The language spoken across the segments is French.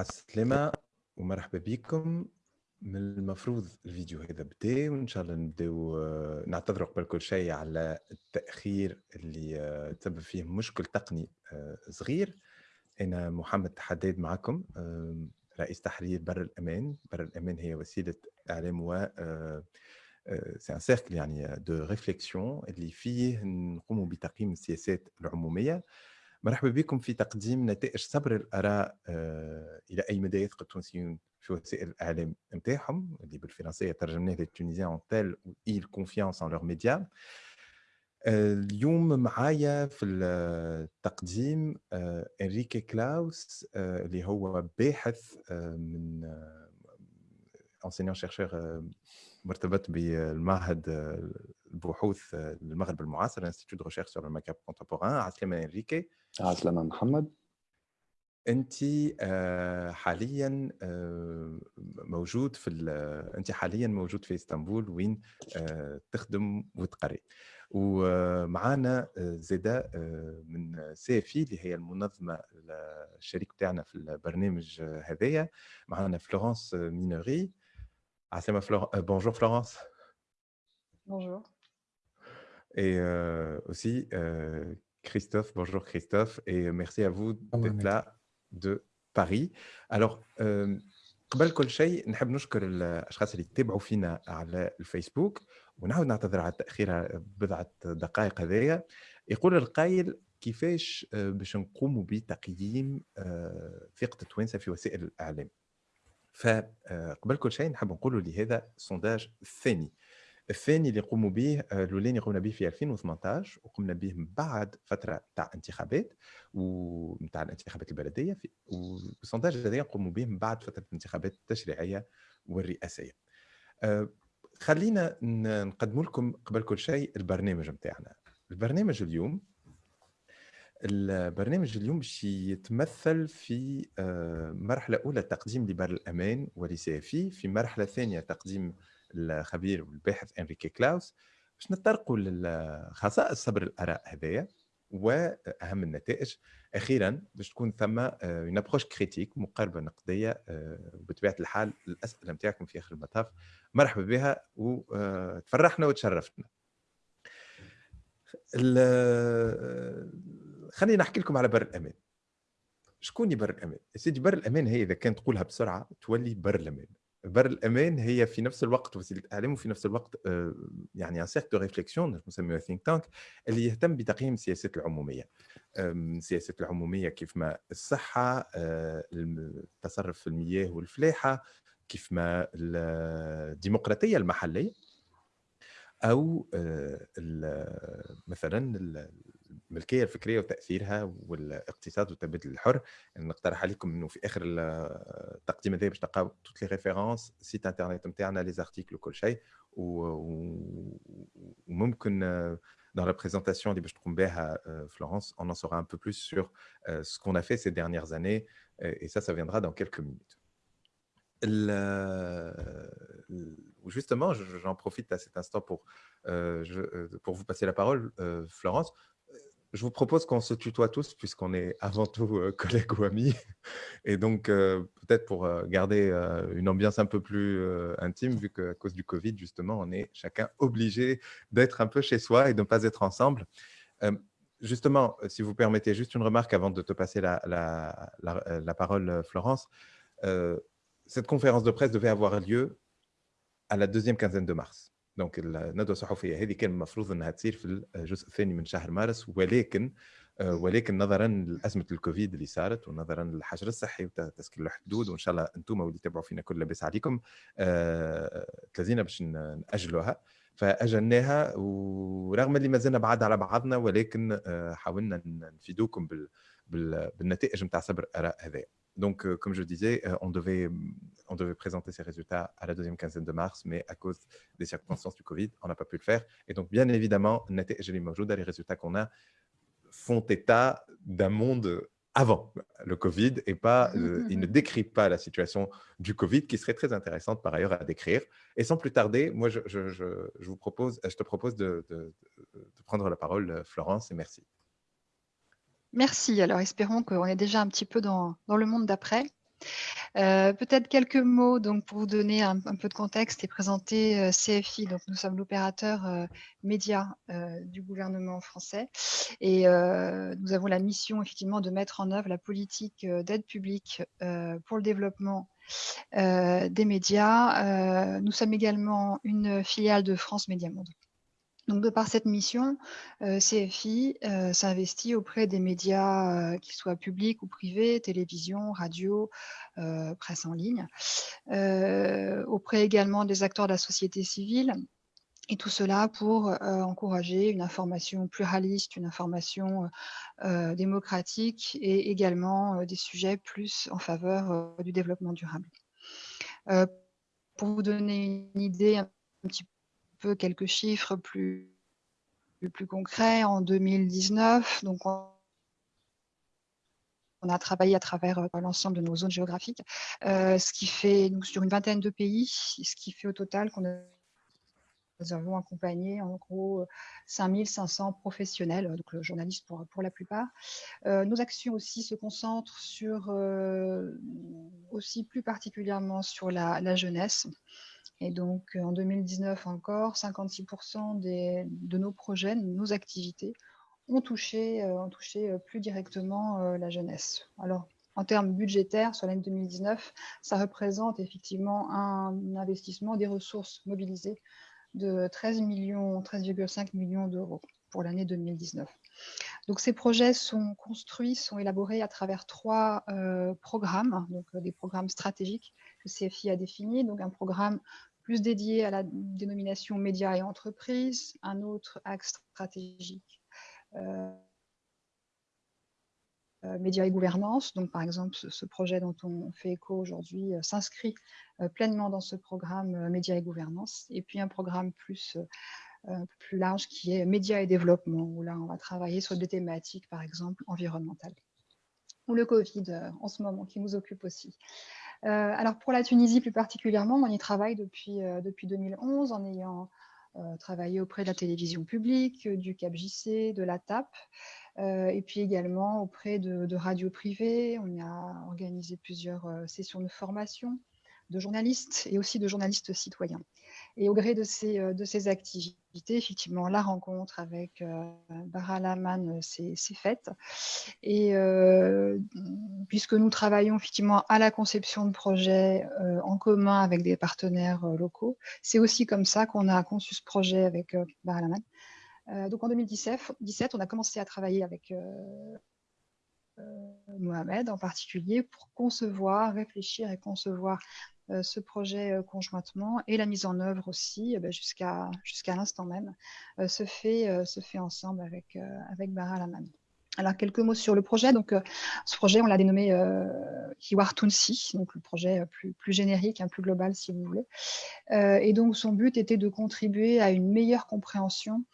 السلامة ومرحبا بكم من المفروض الفيديو هذا بدا وإن شاء الله نبداو آه، نعتذروا قبل كل شيء على التأخير اللي آه، تسبب فيه مشكل تقني آه، صغير. أنا محمد حداد معكم رئيس تحرير بر الأمان. بر الأمان هي وسيلة إعلام و سي ان سيركل يعني دو ريفليكسيون اللي فيه نقوموا بتقييم السياسات العمومية. مرحبا بكم في تقديم نتائج صبر الآراء آه، إلى أي مدى يثق التونسيون في وسائل الإعلام نتاعهم؟ اللي بالفرنسية ترجمناه تيل ايل كونفيونس ان لور ميديا اليوم معايا في التقديم آه، إنريكي كلاوس آه، اللي هو باحث آه، من انسينيون شيرشور مرتبط بالمعهد آه، البحوث آه، للمغرب المعاصر انستيتوت دو ريشيرش سور المغرب كونتمبوران عسلامة أنريكي. عسلامة محمد. انت آه، حاليا آه، موجود في ال- انت حاليا موجود في إسطنبول وين آه، تخدم وتقري. ومعانا آه، آه، من سيفي اللي هي المنظمة الشريك بتاعنا في البرنامج آه، هذايا. معانا فلورانس مينوري عسلامة فلور... آه، بونجور فلورانس Bonjour. Et euh, aussi, euh, Christophe, bonjour Christophe, et merci à vous d'être là de Paris. Alors, euh, قبل كل شيء نحب نشكر الاشخاص اللي تتابعوا فينا على الفيسبوك ونعاود نعتذر على التأخير بضعة دقائق هذايا يقول القائل كيفاش آه، باش نقوموا بتقييم آه، ثقة التوانسة في وسائل الإعلام. فقبل كل شيء نحب نقولوا لهذا السونداج الثاني الثاني اللي قوموا به آه، الأولاني قمنا به في 2018 وقمنا به بعد فترة تاع انتخابات ومتاع الانتخابات البلدية في والسونداج هذا قوموا به بعد فترة الانتخابات التشريعية والرئاسية. آه، خلينا نقدم لكم قبل كل شيء البرنامج نتاعنا. البرنامج اليوم البرنامج اليوم باش يتمثل في آه، مرحلة أولى تقديم لبر الأمان ولسي في في مرحلة ثانية تقديم الخبير والباحث إنريكي كلاوس باش نتطرقوا لخصائص صبر الآراء هذايا وأهم النتائج أخيرا باش تكون ثم اون ابروش كريتيك مقاربة نقدية آه، وبطبيعة الحال الأسئلة نتاعكم في آخر المطاف. مرحبا بها وتفرحنا وتشرفتنا ال- خليني نحكي لكم على بر الأمان. شكون بر الأمان؟ سيدي بر الأمان هي إذا كان تقولها بسرعة تولي بر الأمان. بر الأمان هي في نفس الوقت وسيلة اعلام وفي نفس الوقت آه، يعني ان سيرك دو ريفليكسيون نسميها ثينك تانك اللي يهتم بتقييم السياسات العمومية. السياسات العمومية كيف ما الصحة آه، التصرف في المياه والفلاحة كيف ما الديمقراطية المحلية أو آه، مثلا الملكيه الفكريه وتاثيرها والاقتصاد والتبادل الحر يعني نقترح عليكم انه في اخر ال- التقديم هذا باش تلقاو توت لي ريفيرونس سيت انترنت نتاعنا لي زارتيكل وكل شيء و- و- وممكن dans la présentation اللي باش تقوم بها euh, Florence, on en saura un peu plus sur euh, ce qu'on a fait ces dernières années euh, et ça, ça viendra dans quelques minutes. Le- le- Justement, je- j'en profite à cet instant pour, euh, je- euh, pour vous passer la parole, euh, Florence. je vous propose qu'on se tutoie tous puisqu'on est avant tout euh, collègues ou amis. Et donc, euh, peut-être pour euh, garder une ambiance un peu plus intime, vu qu'à cause du Covid, justement, on est chacun obligé d'être un peu chez soi et de ne pas être ensemble. Justement, si vous permettez juste une remarque avant de te passer la, parole, Florence. Cette conférence de presse devait avoir lieu à la deuxième quinzaine de mars. Donc الندوه الصحفيه هذه كان المفروض إنها تصير في الجزء الثاني من شهر مارس ولكن آه، ولكن نظرا لأزمة الكوفيد اللي صارت ونظرا للحجر الصحي وتسكير الحدود وإن شاء الله أنتم واللي تتابعوا فينا كل لاباس عليكم آه، تلازينا باش نأجلوها. فأجلناها ورغم اللي ما زلنا بعاد على بعضنا ولكن آه، حاولنا نفيدوكم بال بال- بالنتائج نتاع صبر الاراء هذايا. Donc, euh, comme je disais, euh, on, devait, présenter ces résultats à la deuxième quinzaine de mars, mais à cause des circonstances du Covid, on n'a pas pu le faire. Et donc, bien évidemment, Nathalie Mojouda, les résultats qu'on a font état d'un monde avant le Covid et pas, mmh, euh, mmh, ne mmh. décrit pas la situation du Covid qui serait très intéressante par ailleurs à décrire. Et sans plus tarder, moi je, vous propose, te propose de prendre la parole Florence et merci. Merci. Alors, espérons qu'on est déjà un petit peu dans, le monde d'après. Euh, peut-être quelques mots donc, pour vous donner un, peu de contexte et présenter euh, CFI. Donc, nous sommes l'opérateur euh, média du gouvernement français et nous avons la mission effectivement de mettre en œuvre la politique d'aide publique pour le développement des médias. nous sommes également une filiale de France Média Monde. Donc, de par cette mission, euh, CFI euh, s'investit auprès des médias, euh, qu'ils soient publics ou privés, télévision, radio, presse en ligne, auprès également des acteurs de la société civile, et tout cela pour encourager une information pluraliste, une information démocratique et également des sujets plus en faveur du développement durable. pour vous donner une idée un petit quelques chiffres plus, plus, concrets. En 2019, donc on, a travaillé à travers euh, l'ensemble de nos zones géographiques, euh, ce qui fait, nous, sur une vingtaine de pays, ce qui fait au total qu'on nous avons accompagné en gros 5500 professionnels, donc journalistes pour, pour la plupart. Euh, nos actions aussi se concentrent sur, aussi plus particulièrement sur la jeunesse. Et donc, euh, en 2019 encore, 56% de nos projets, nos activités ont touché, euh, ont touché euh, plus directement la jeunesse. Alors, en termes budgétaires, sur l'année 2019, ça représente effectivement un investissement des ressources mobilisées de 13 millions, 13,5 millions d'euros pour l'année 2019. Donc ces projets sont construits, sont élaborés à travers trois programmes, donc des programmes stratégiques que CFI a définis. Donc un programme plus dédié à la dénomination médias et entreprises, un autre axe stratégique, euh, euh, médias et gouvernance. Donc, par exemple, ce, projet dont on fait écho aujourd'hui euh, s'inscrit pleinement dans ce programme médias et gouvernance. Et puis, un programme plus, plus large qui est médias et développement, où là, on va travailler sur des thématiques, par exemple, environnementales. Ou le Covid en ce moment, qui nous occupe aussi. Euh, alors pour la Tunisie plus particulièrement, on y travaille depuis, euh, depuis 2011 en ayant euh, travaillé auprès de la télévision publique, du CAPJC, de la TAP, et puis également auprès de, de radios privées. On a organisé plusieurs sessions de formation de journalistes et aussi de journalistes citoyens. Et au gré de ces, euh, de ces activités, effectivement, la rencontre avec euh, Bara Laman s'est faite. Et euh, puisque nous travaillons effectivement à la conception de projets en commun avec des partenaires locaux, c'est aussi comme ça qu'on a conçu ce projet avec Bara Laman. donc en 2017, on a commencé à travailler avec Mohamed en particulier pour concevoir, réfléchir et concevoir euh, ce projet euh, conjointement et la mise en œuvre aussi, eh ben, jusqu'à jusqu'à l'instant même, euh, se, fait, se fait ensemble avec, avec Bara Laman. Alors, quelques mots sur le projet. Donc, ce projet, on l'a dénommé euh, Hiwar Tunsi, donc le projet plus, plus générique, un plus global, si vous voulez. et donc, son but était de contribuer à une meilleure compréhension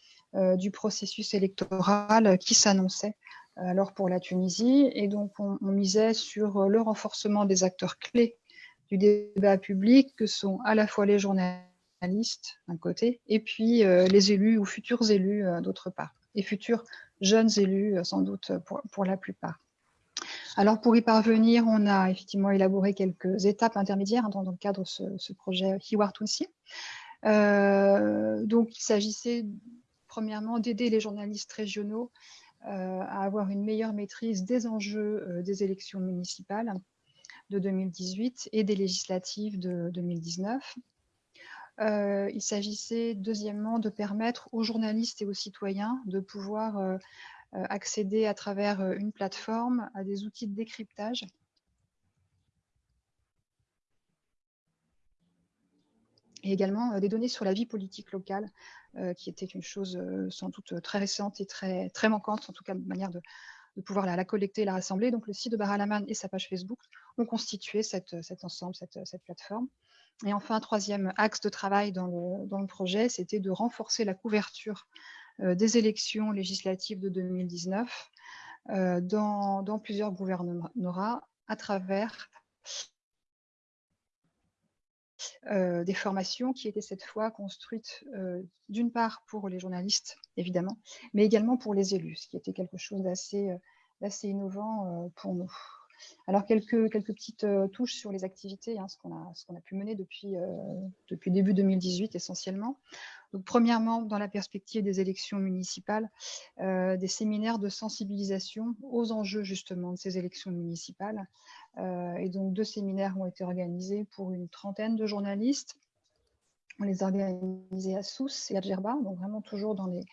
du processus électoral qui s'annonçait alors pour la Tunisie. Et donc, on, on misait sur le renforcement des acteurs clés du débat public que sont à la fois les journalistes d'un côté et puis euh, les élus ou futurs élus euh, d'autre part, et futurs jeunes élus euh, sans doute pour, la plupart. Alors pour y parvenir, on a effectivement élaboré quelques étapes intermédiaires dans, le cadre de ce, projet Hiwar Tunsi. donc il s'agissait premièrement d'aider les journalistes régionaux à avoir une meilleure maîtrise des enjeux des élections municipales de 2018 et des législatives de 2019. Euh, il s'agissait deuxièmement de permettre aux journalistes et aux citoyens de pouvoir euh, euh, accéder à travers une plateforme à des outils de décryptage et également des données sur la vie politique locale, qui était une chose sans doute très récente et très, très manquante, en tout cas de manière de, de pouvoir la, collecter, la rassembler. Donc le site de Baralaman et sa page Facebook ont constitué cet ensemble, cette, plateforme. Et enfin, troisième axe de travail dans le, projet, c'était de renforcer la couverture euh, des élections législatives de 2019 euh, dans, dans, plusieurs gouvernements à travers euh, des formations qui étaient cette fois construites euh, d'une part pour les journalistes, évidemment, mais également pour les élus, ce qui était quelque chose d'assez d'assez innovant pour nous. Alors, quelques, quelques petites touches sur les activités, hein, ce qu'on a, a, pu mener depuis, depuis début 2018 essentiellement. Donc, premièrement, dans la perspective des élections municipales, euh, des séminaires de sensibilisation aux enjeux justement de ces élections municipales. Euh, et donc, deux séminaires ont été organisés pour une trentaine de journalistes. On les a organisés à Sousse et à Djerba, donc vraiment toujours dans, les,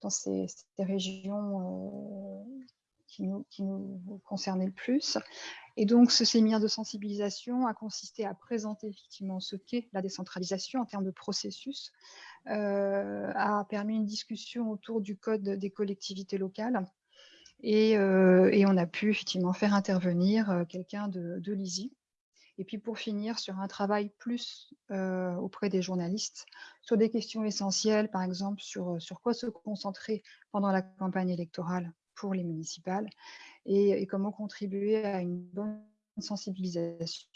dans ces, régions euh, qui, nous, qui nous concernaient le plus. Et donc, ce séminaire de sensibilisation a consisté à présenter effectivement ce qu'est la décentralisation en termes de processus, euh, a permis une discussion autour du code des collectivités locales. Et, euh, on a pu effectivement faire intervenir euh, quelqu'un de, l'ISI. Et puis pour finir, sur un travail plus auprès des journalistes, sur des questions essentielles, par exemple sur, sur quoi se concentrer pendant la campagne électorale pour les municipales et, comment contribuer à une bonne sensibilisation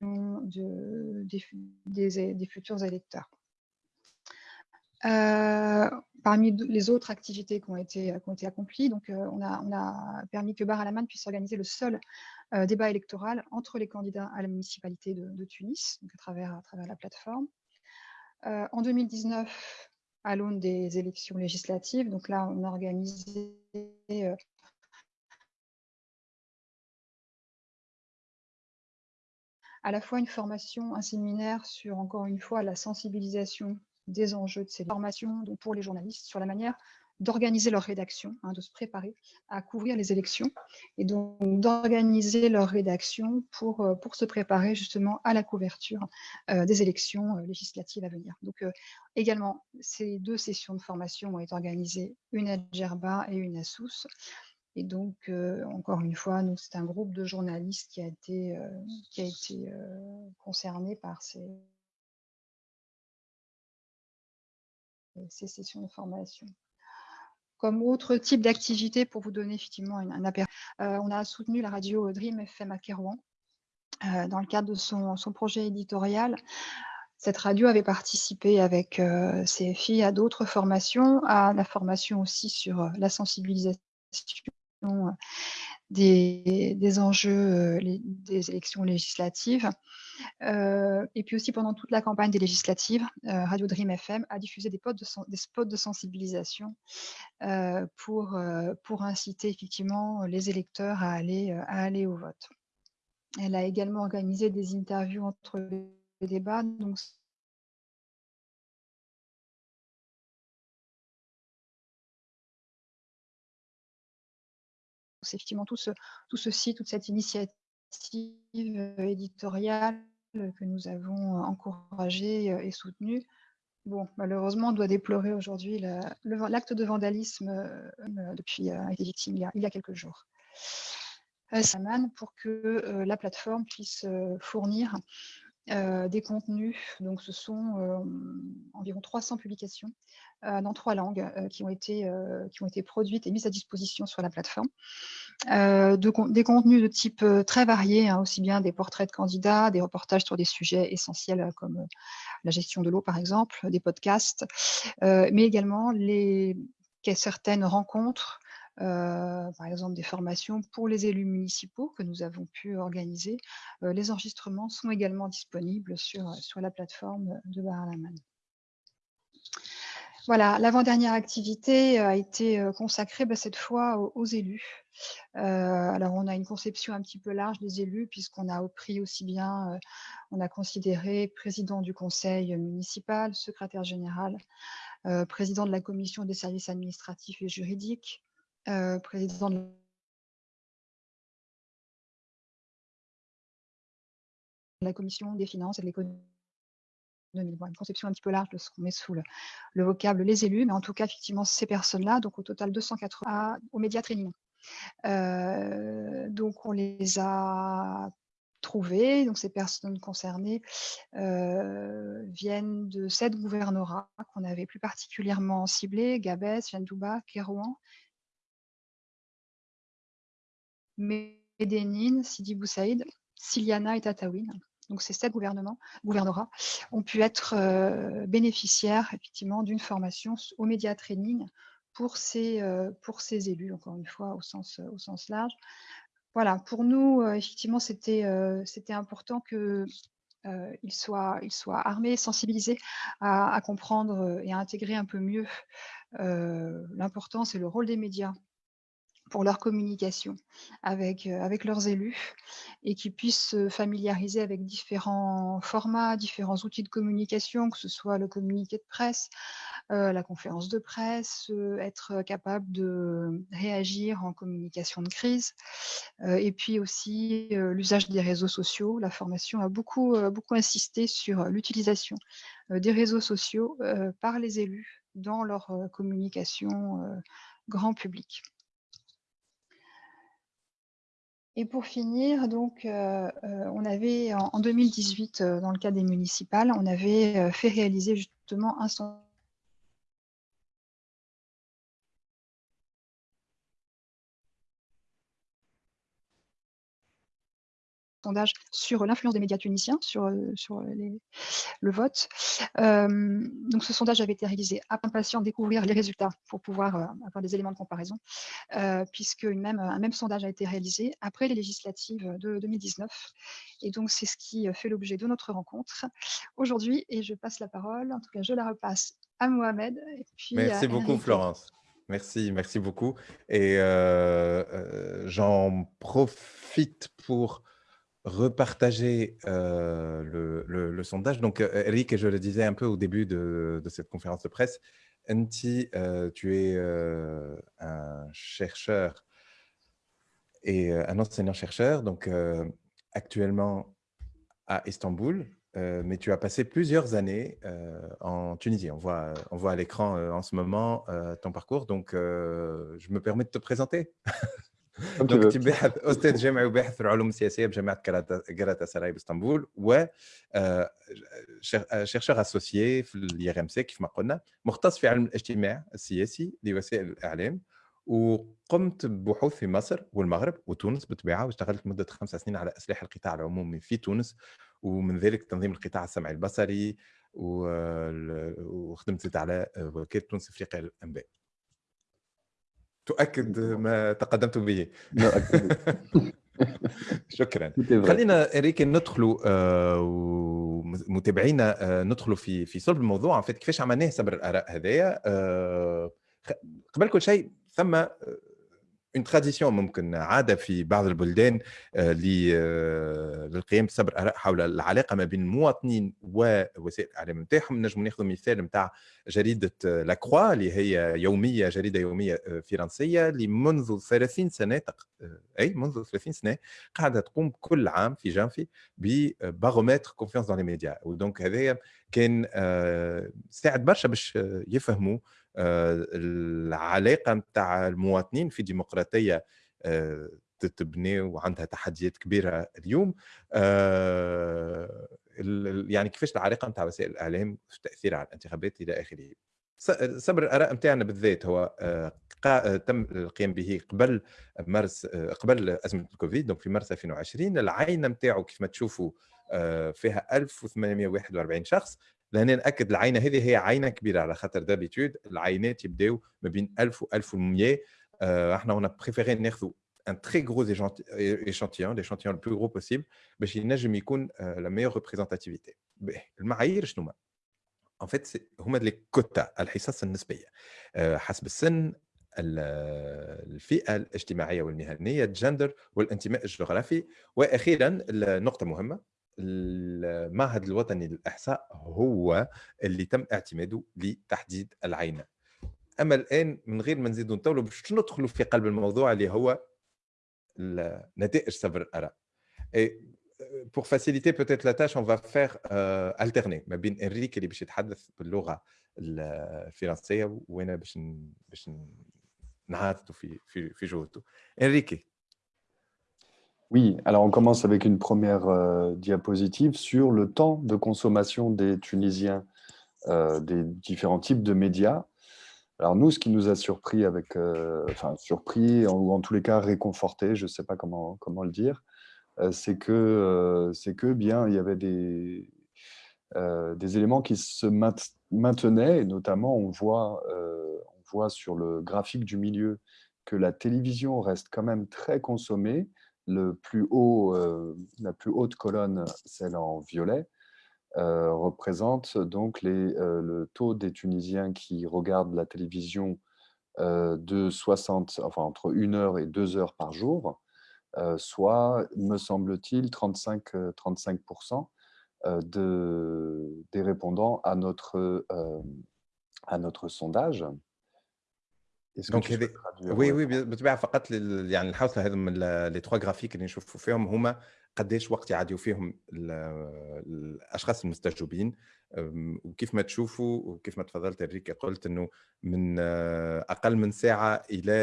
de, des, futurs électeurs. Euh, parmi les autres activités qui ont été, accomplies, euh, on, a, permis que Bar Alaman puisse organiser le seul euh, débat électoral entre les candidats à la municipalité de, Tunis, à, travers, la plateforme. en 2019, à l'aune des élections législatives, donc là, on a organisé à la fois une formation, un séminaire sur, encore une fois, la sensibilisation des enjeux de ces formations donc pour les journalistes sur la manière d'organiser leur rédaction, hein, de se préparer à couvrir les élections et donc d'organiser leur rédaction pour, euh, pour se préparer justement à la couverture euh, des élections euh, législatives à venir. Donc également, ces deux sessions de formation ont été organisées, une à Djerba et une à Sousse. Et donc, encore une fois, c'est un groupe de journalistes qui a été, qui a été concerné par ces, ces sessions de formation. Comme autre type d'activité, pour vous donner effectivement un, aperçu, on a soutenu la radio Dream FM à Kérouan dans le cadre de son, projet éditorial. Cette radio avait participé avec CFI à d'autres formations, à la formation aussi sur la sensibilisation euh, des, enjeux euh, des élections législatives. Euh, et puis aussi pendant toute la campagne des législatives, Radio Dream FM a diffusé des, spots de, sensibilisation pour, pour inciter effectivement les électeurs à aller, à aller au vote. Elle a également organisé des interviews entre les débats, c'est effectivement tout, ce, tout ceci, toute cette initiative euh, éditoriale que nous avons euh, encouragée euh, et soutenue. Bon, malheureusement, on doit déplorer aujourd'hui l'acte de vandalisme depuis a été victime il y a, quelques jours. Pour que la plateforme puisse fournir des contenus. Donc, ce sont environ 300 publications dans trois langues qui, ont été, qui ont été produites et mises à disposition sur la plateforme. De, des contenus de type très variés, hein, aussi bien des portraits de candidats, des reportages sur des sujets essentiels comme la gestion de l'eau, par exemple, des podcasts, mais également certaines rencontres euh, par exemple des formations pour les élus municipaux que nous avons pu organiser. Euh, les enregistrements sont également disponibles sur, sur la plateforme de Baralaman. Voilà, l'avant-dernière activité a été consacrée bah, cette fois aux, élus. alors, on a une conception un petit peu large des élus, puisqu'on a pris aussi bien, on a considéré président du conseil municipal, secrétaire général, président de la commission des services administratifs et juridiques, euh, président de la commission des finances et de l'économie. Une conception un petit peu large de ce qu'on met sous le, vocable les élus, mais en tout cas, effectivement, ces personnes-là, donc au total 280 au média training. Euh, donc, on les a trouvées. Donc, ces personnes concernées euh, viennent de sept gouvernorats qu'on avait plus particulièrement ciblés Gabès, Jandouba, Kérouan Médénine, Sidi Boussaïd, Siliana et Tataouine. Donc ces sept gouvernements, gouvernorats ont pu être euh, bénéficiaires effectivement d'une formation au média training pour ces, pour ces élus, encore une fois, au sens, large. Voilà, pour nous, effectivement, c'était important que euh, ils soient armés, sensibilisés à, comprendre et à intégrer un peu mieux l'importance et le rôle des médias pour leur communication avec, euh, avec leurs élus et qu'ils puissent se familiariser avec différents formats, différents outils de communication, que ce soit le communiqué de presse, euh, la conférence de presse, euh, être capable de réagir en communication de crise, et puis aussi l'usage des réseaux sociaux. La formation a beaucoup, beaucoup insisté sur l'utilisation des réseaux sociaux par les élus dans leur communication grand public. Et pour finir, donc, euh, euh, on avait en, 2018, euh, dans le cas des municipales, on avait fait réaliser justement un sur l'influence des médias tunisiens sur, euh, sur le vote. Euh, donc ce sondage avait été réalisé à impatient de découvrir les résultats pour pouvoir euh, avoir des éléments de comparaison, puisque une même, un même sondage a été réalisé après les législatives de 2019. Et donc c'est ce qui fait l'objet de notre rencontre aujourd'hui. Et je passe la parole, en tout cas je la repasse à Mohamed. Et puis Merci beaucoup Florence. Merci, merci beaucoup. Et j'en profite pour repartager le, sondage. Donc, Eric, je le disais un peu au début de, cette conférence de presse, Enti, tu es un chercheur et un enseignant-chercheur, donc actuellement à Istanbul, mais tu as passé plusieurs années en Tunisie. On voit, on voit à l'écran en ce moment ton parcours, donc je me permets de te présenter. دونك باحث أستاذ جامعي وباحث في العلوم السياسية بجامعة جراتا سراي باسطنبول و شيرشور اسوسيي في الي ار ام سي كيف ما قلنا مختص في علم الاجتماع السياسي لوسائل الإعلام وقمت ببحوث في مصر والمغرب وتونس بالطبيعه واشتغلت مده خمس سنين على أسلحة القطاع العمومي في تونس ومن ذلك تنظيم القطاع السمعي البصري وخدمت على وكالة تونس إفريقيا للأنباء. تؤكد ما تقدمت به. شكرا. خلينا اريك ندخلوا آه، متابعينا آه، ندخلوا في في صلب الموضوع. كيفاش عملناه سبر الآراء هذايا؟ آه، قبل كل شيء ثم اون تراديسيون ممكن عادة في بعض البلدان آه، آه، للقيام بصبر اراء حول العلاقة ما بين المواطنين ووسائل الإعلام نتاعهم. نجم ناخذ مثال نتاع جريدة لاكروا اللي هي يومية جريدة يومية آه، فرنسية اللي منذ 30 سنة تق... أي منذ 30 سنة قاعدة تقوم كل عام في جانفي ببارومتر كونفيونس دون لي ميديا ودونك هذايا كان ساعد برشا باش يفهموا آه، العلاقة نتاع المواطنين في ديمقراطية آه، تتبني وعندها تحديات كبيرة اليوم. آه، يعني كيفاش العلاقة نتاع وسائل الإعلام في تاثيرها على الانتخابات إلى آخره؟ صبر الآراء نتاعنا بالذات هو تم القيام به قبل مارس قبل أزمة الكوفيد دونك في مارس 2020 العينه نتاعو كيف ما تشوفوا فيها 1841 شخص لأن ناكد العينة هذه هي عينة كبيرة على خاطر دابيتود العينات يبداو ما بين 1000 و 1100 إحنا هنا بريفيري ناخذوا ان تري échantillon l'échantillon le plus gros possible باش ينجم يكون لا ميور ريبريزونتاتيفيتي المعايير شنو هما؟ ان فيت هما لي كوتا الحصص النسبية. حسب السن الفئة الاجتماعية والمهنية الجندر والانتماء الجغرافي. وأخيرا النقطه مهمة. المعهد الوطني للإحصاء هو اللي تم اعتماده لتحديد العينة أما الآن من غير ما نزيدوا نطولوا باش ندخلوا في قلب الموضوع اللي هو نتائج صبر الآراء. Pour faciliter peut-être la tâche, on va faire euh, alterner ما بين إنريكي اللي باش يتحدث باللغة الفرنسية وأنا باش باش نعاودوا في في في جهده إنريكي. Oui, alors on commence avec une première euh, diapositive sur le temps de consommation des Tunisiens euh, des différents types de médias. Alors nous, ce qui nous a surpris, avec, euh, enfin surpris ou en tous les cas réconforté, je ne sais pas comment, comment le dire, c'est que, que bien il y avait des, des éléments qui se maintenaient, et notamment on voit, on voit sur le graphique du milieu que la télévision reste quand même très consommée. Le plus haut, la plus haute colonne, celle en violet, représente donc les, le taux des Tunisiens qui regardent la télévision de 60, enfin entre 1 heure et 2 heures par jour, soit, me semble-t-il, 35, 35% de, des répondants à notre, à notre sondage. دونك هذه وي وي بالطبيعه فقط يعني الحوصله هذا من لي تخوا جرافيك اللي نشوفوا فيهم هما قداش وقت يعديوا فيهم الأشخاص المستجوبين وكيف ما تشوفوا وكيف ما تفضلت إنريكي قلت إنه من أقل من ساعة إلى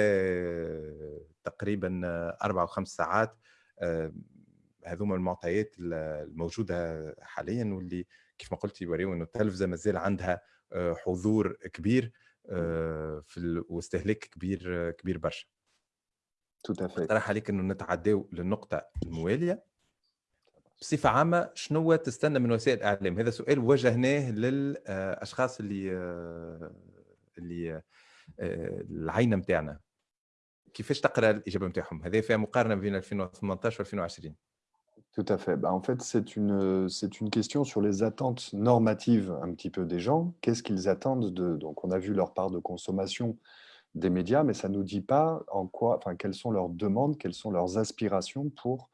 تقريبا أربع أو خمس ساعات هذوما المعطيات الموجودة حاليا واللي كيف ما قلت يوريو انه التلفزة مازال عندها آه، حضور كبير. في واستهلاك كبير كبير برشا. اقترح عليك إنه نتعداو للنقطة الموالية. بصفة عامة شنو تستنى من وسائل الإعلام؟ هذا سؤال وجهناه للاشخاص اللي اللي العينة نتاعنا كيفاش تقرأ الإجابة نتاعهم هذه فيها مقارنة بين 2018 و 2020 Tout à fait. Bah, en fait, c'est une, c'est une question sur les attentes normatives un petit peu des gens. Qu'est-ce qu'ils attendent de... Donc, on a vu leur part de consommation des médias, mais ça ne nous dit pas en quoi, enfin, quelles sont leurs demandes, quelles sont leurs aspirations pour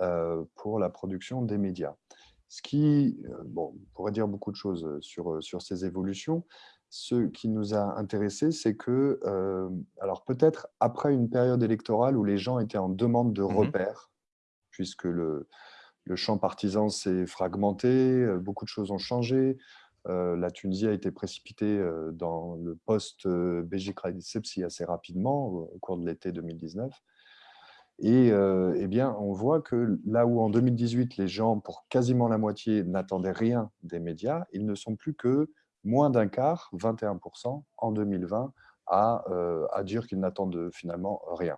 euh, pour la production des médias. Ce qui, euh, bon, on pourrait dire beaucoup de choses euh, sur, sur ces évolutions. Ce qui nous a intéressé, c'est que, alors peut-être après une période électorale où les gens étaient en demande de mmh repères, puisque le, le champ partisan s'est fragmenté, beaucoup de choses ont changé, la Tunisie a été précipitée dans le post-Belgique Sepsi assez rapidement au cours de l'été 2019. Et eh bien, on voit que là où en 2018, les gens, pour quasiment la moitié, n'attendaient rien des médias, ils ne sont plus que moins d'un quart, 21% en 2020, à, à dire qu'ils n'attendent finalement rien.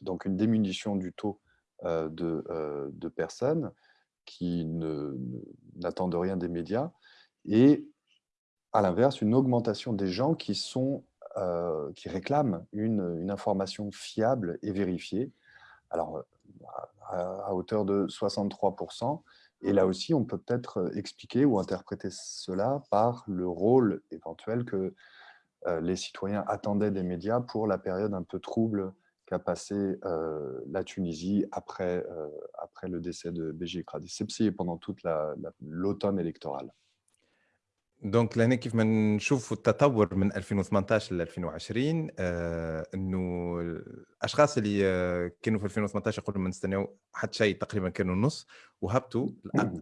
Donc une diminution du taux de, de, personnes qui n'attendent rien des médias et à l'inverse, une augmentation des gens qui sont euh, qui réclament une, une, information fiable et vérifiée, alors à, hauteur de 63%. Et là aussi, on peut peut-être expliquer ou interpréter cela par le rôle éventuel que euh, les citoyens attendaient des médias pour la période un peu trouble qu'a passé euh, la Tunisie après, après le décès de Béji Sepsi et pendant toute l'automne électoral. دونك لهنا كيف ما نشوف التطور من 2018 ل 2020 آه انه الاشخاص اللي آه كانوا في 2018 يقولوا ما نستناو حتى شيء تقريبا كانوا النص وهبطوا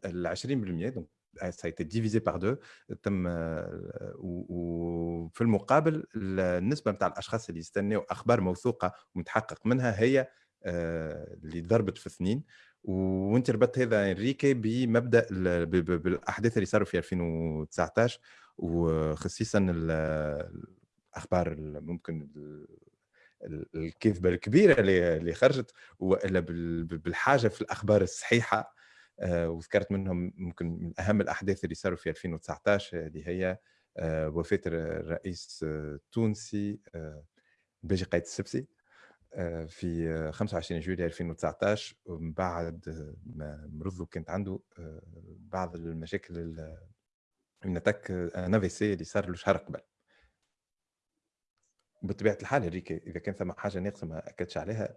ل 20% دونك سايتي ديفيزي بار دو تم آه وفي المقابل النسبة نتاع الأشخاص اللي يستناو أخبار موثوقة ومتحقق منها هي آه اللي ضربت في اثنين وانت ربطت هذا إنريكي بمبدأ بالأحداث اللي صاروا في 2019 وخصيصا الأخبار ممكن الكذبة الكبيرة اللي خرجت وإلا بالحاجة في الأخبار الصحيحة. وذكرت منهم ممكن من أهم الأحداث اللي صاروا في 2019 اللي هي آه، وفاة الرئيس التونسي آه، باجي قايد السبسي في 25 جويلية 2019 ومن بعد ما مرض كانت عنده بعض المشاكل من أتاك أن سي اللي صار له شهر قبل. بطبيعة الحال هذيك إذا كان ثم حاجة ناقصة ما أكدتش عليها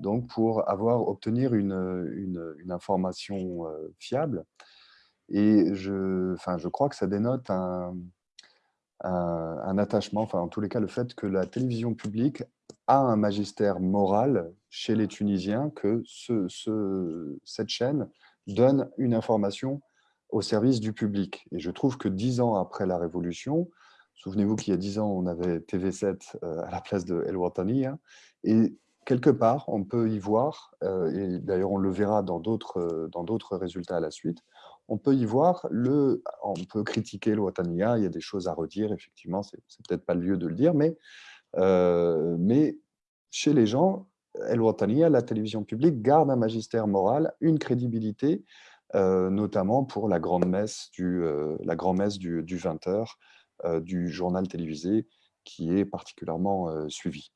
donc pour avoir obtenir une, une, information fiable. Et je, enfin, je crois que ça dénote un, un, un, attachement, enfin en tous les cas le fait que la télévision publique a un magistère moral chez les Tunisiens que ce, ce, cette chaîne donne une information au service du public. Et je trouve que dix ans après la Révolution, souvenez-vous qu'il y a dix ans, on avait TV7 euh, à la place de El Watani, hein, et quelque part, on peut y voir, et d'ailleurs on le verra dans d'autres résultats à la suite, on peut y voir, le, on peut critiquer le Watania, il y a des choses à redire, effectivement, c'est peut-être pas le lieu de le dire, mais, mais chez les gens, El Watania, la télévision publique, garde un magistère moral, une crédibilité, notamment pour la grande messe du, la du 20h du journal télévisé qui est particulièrement suivi.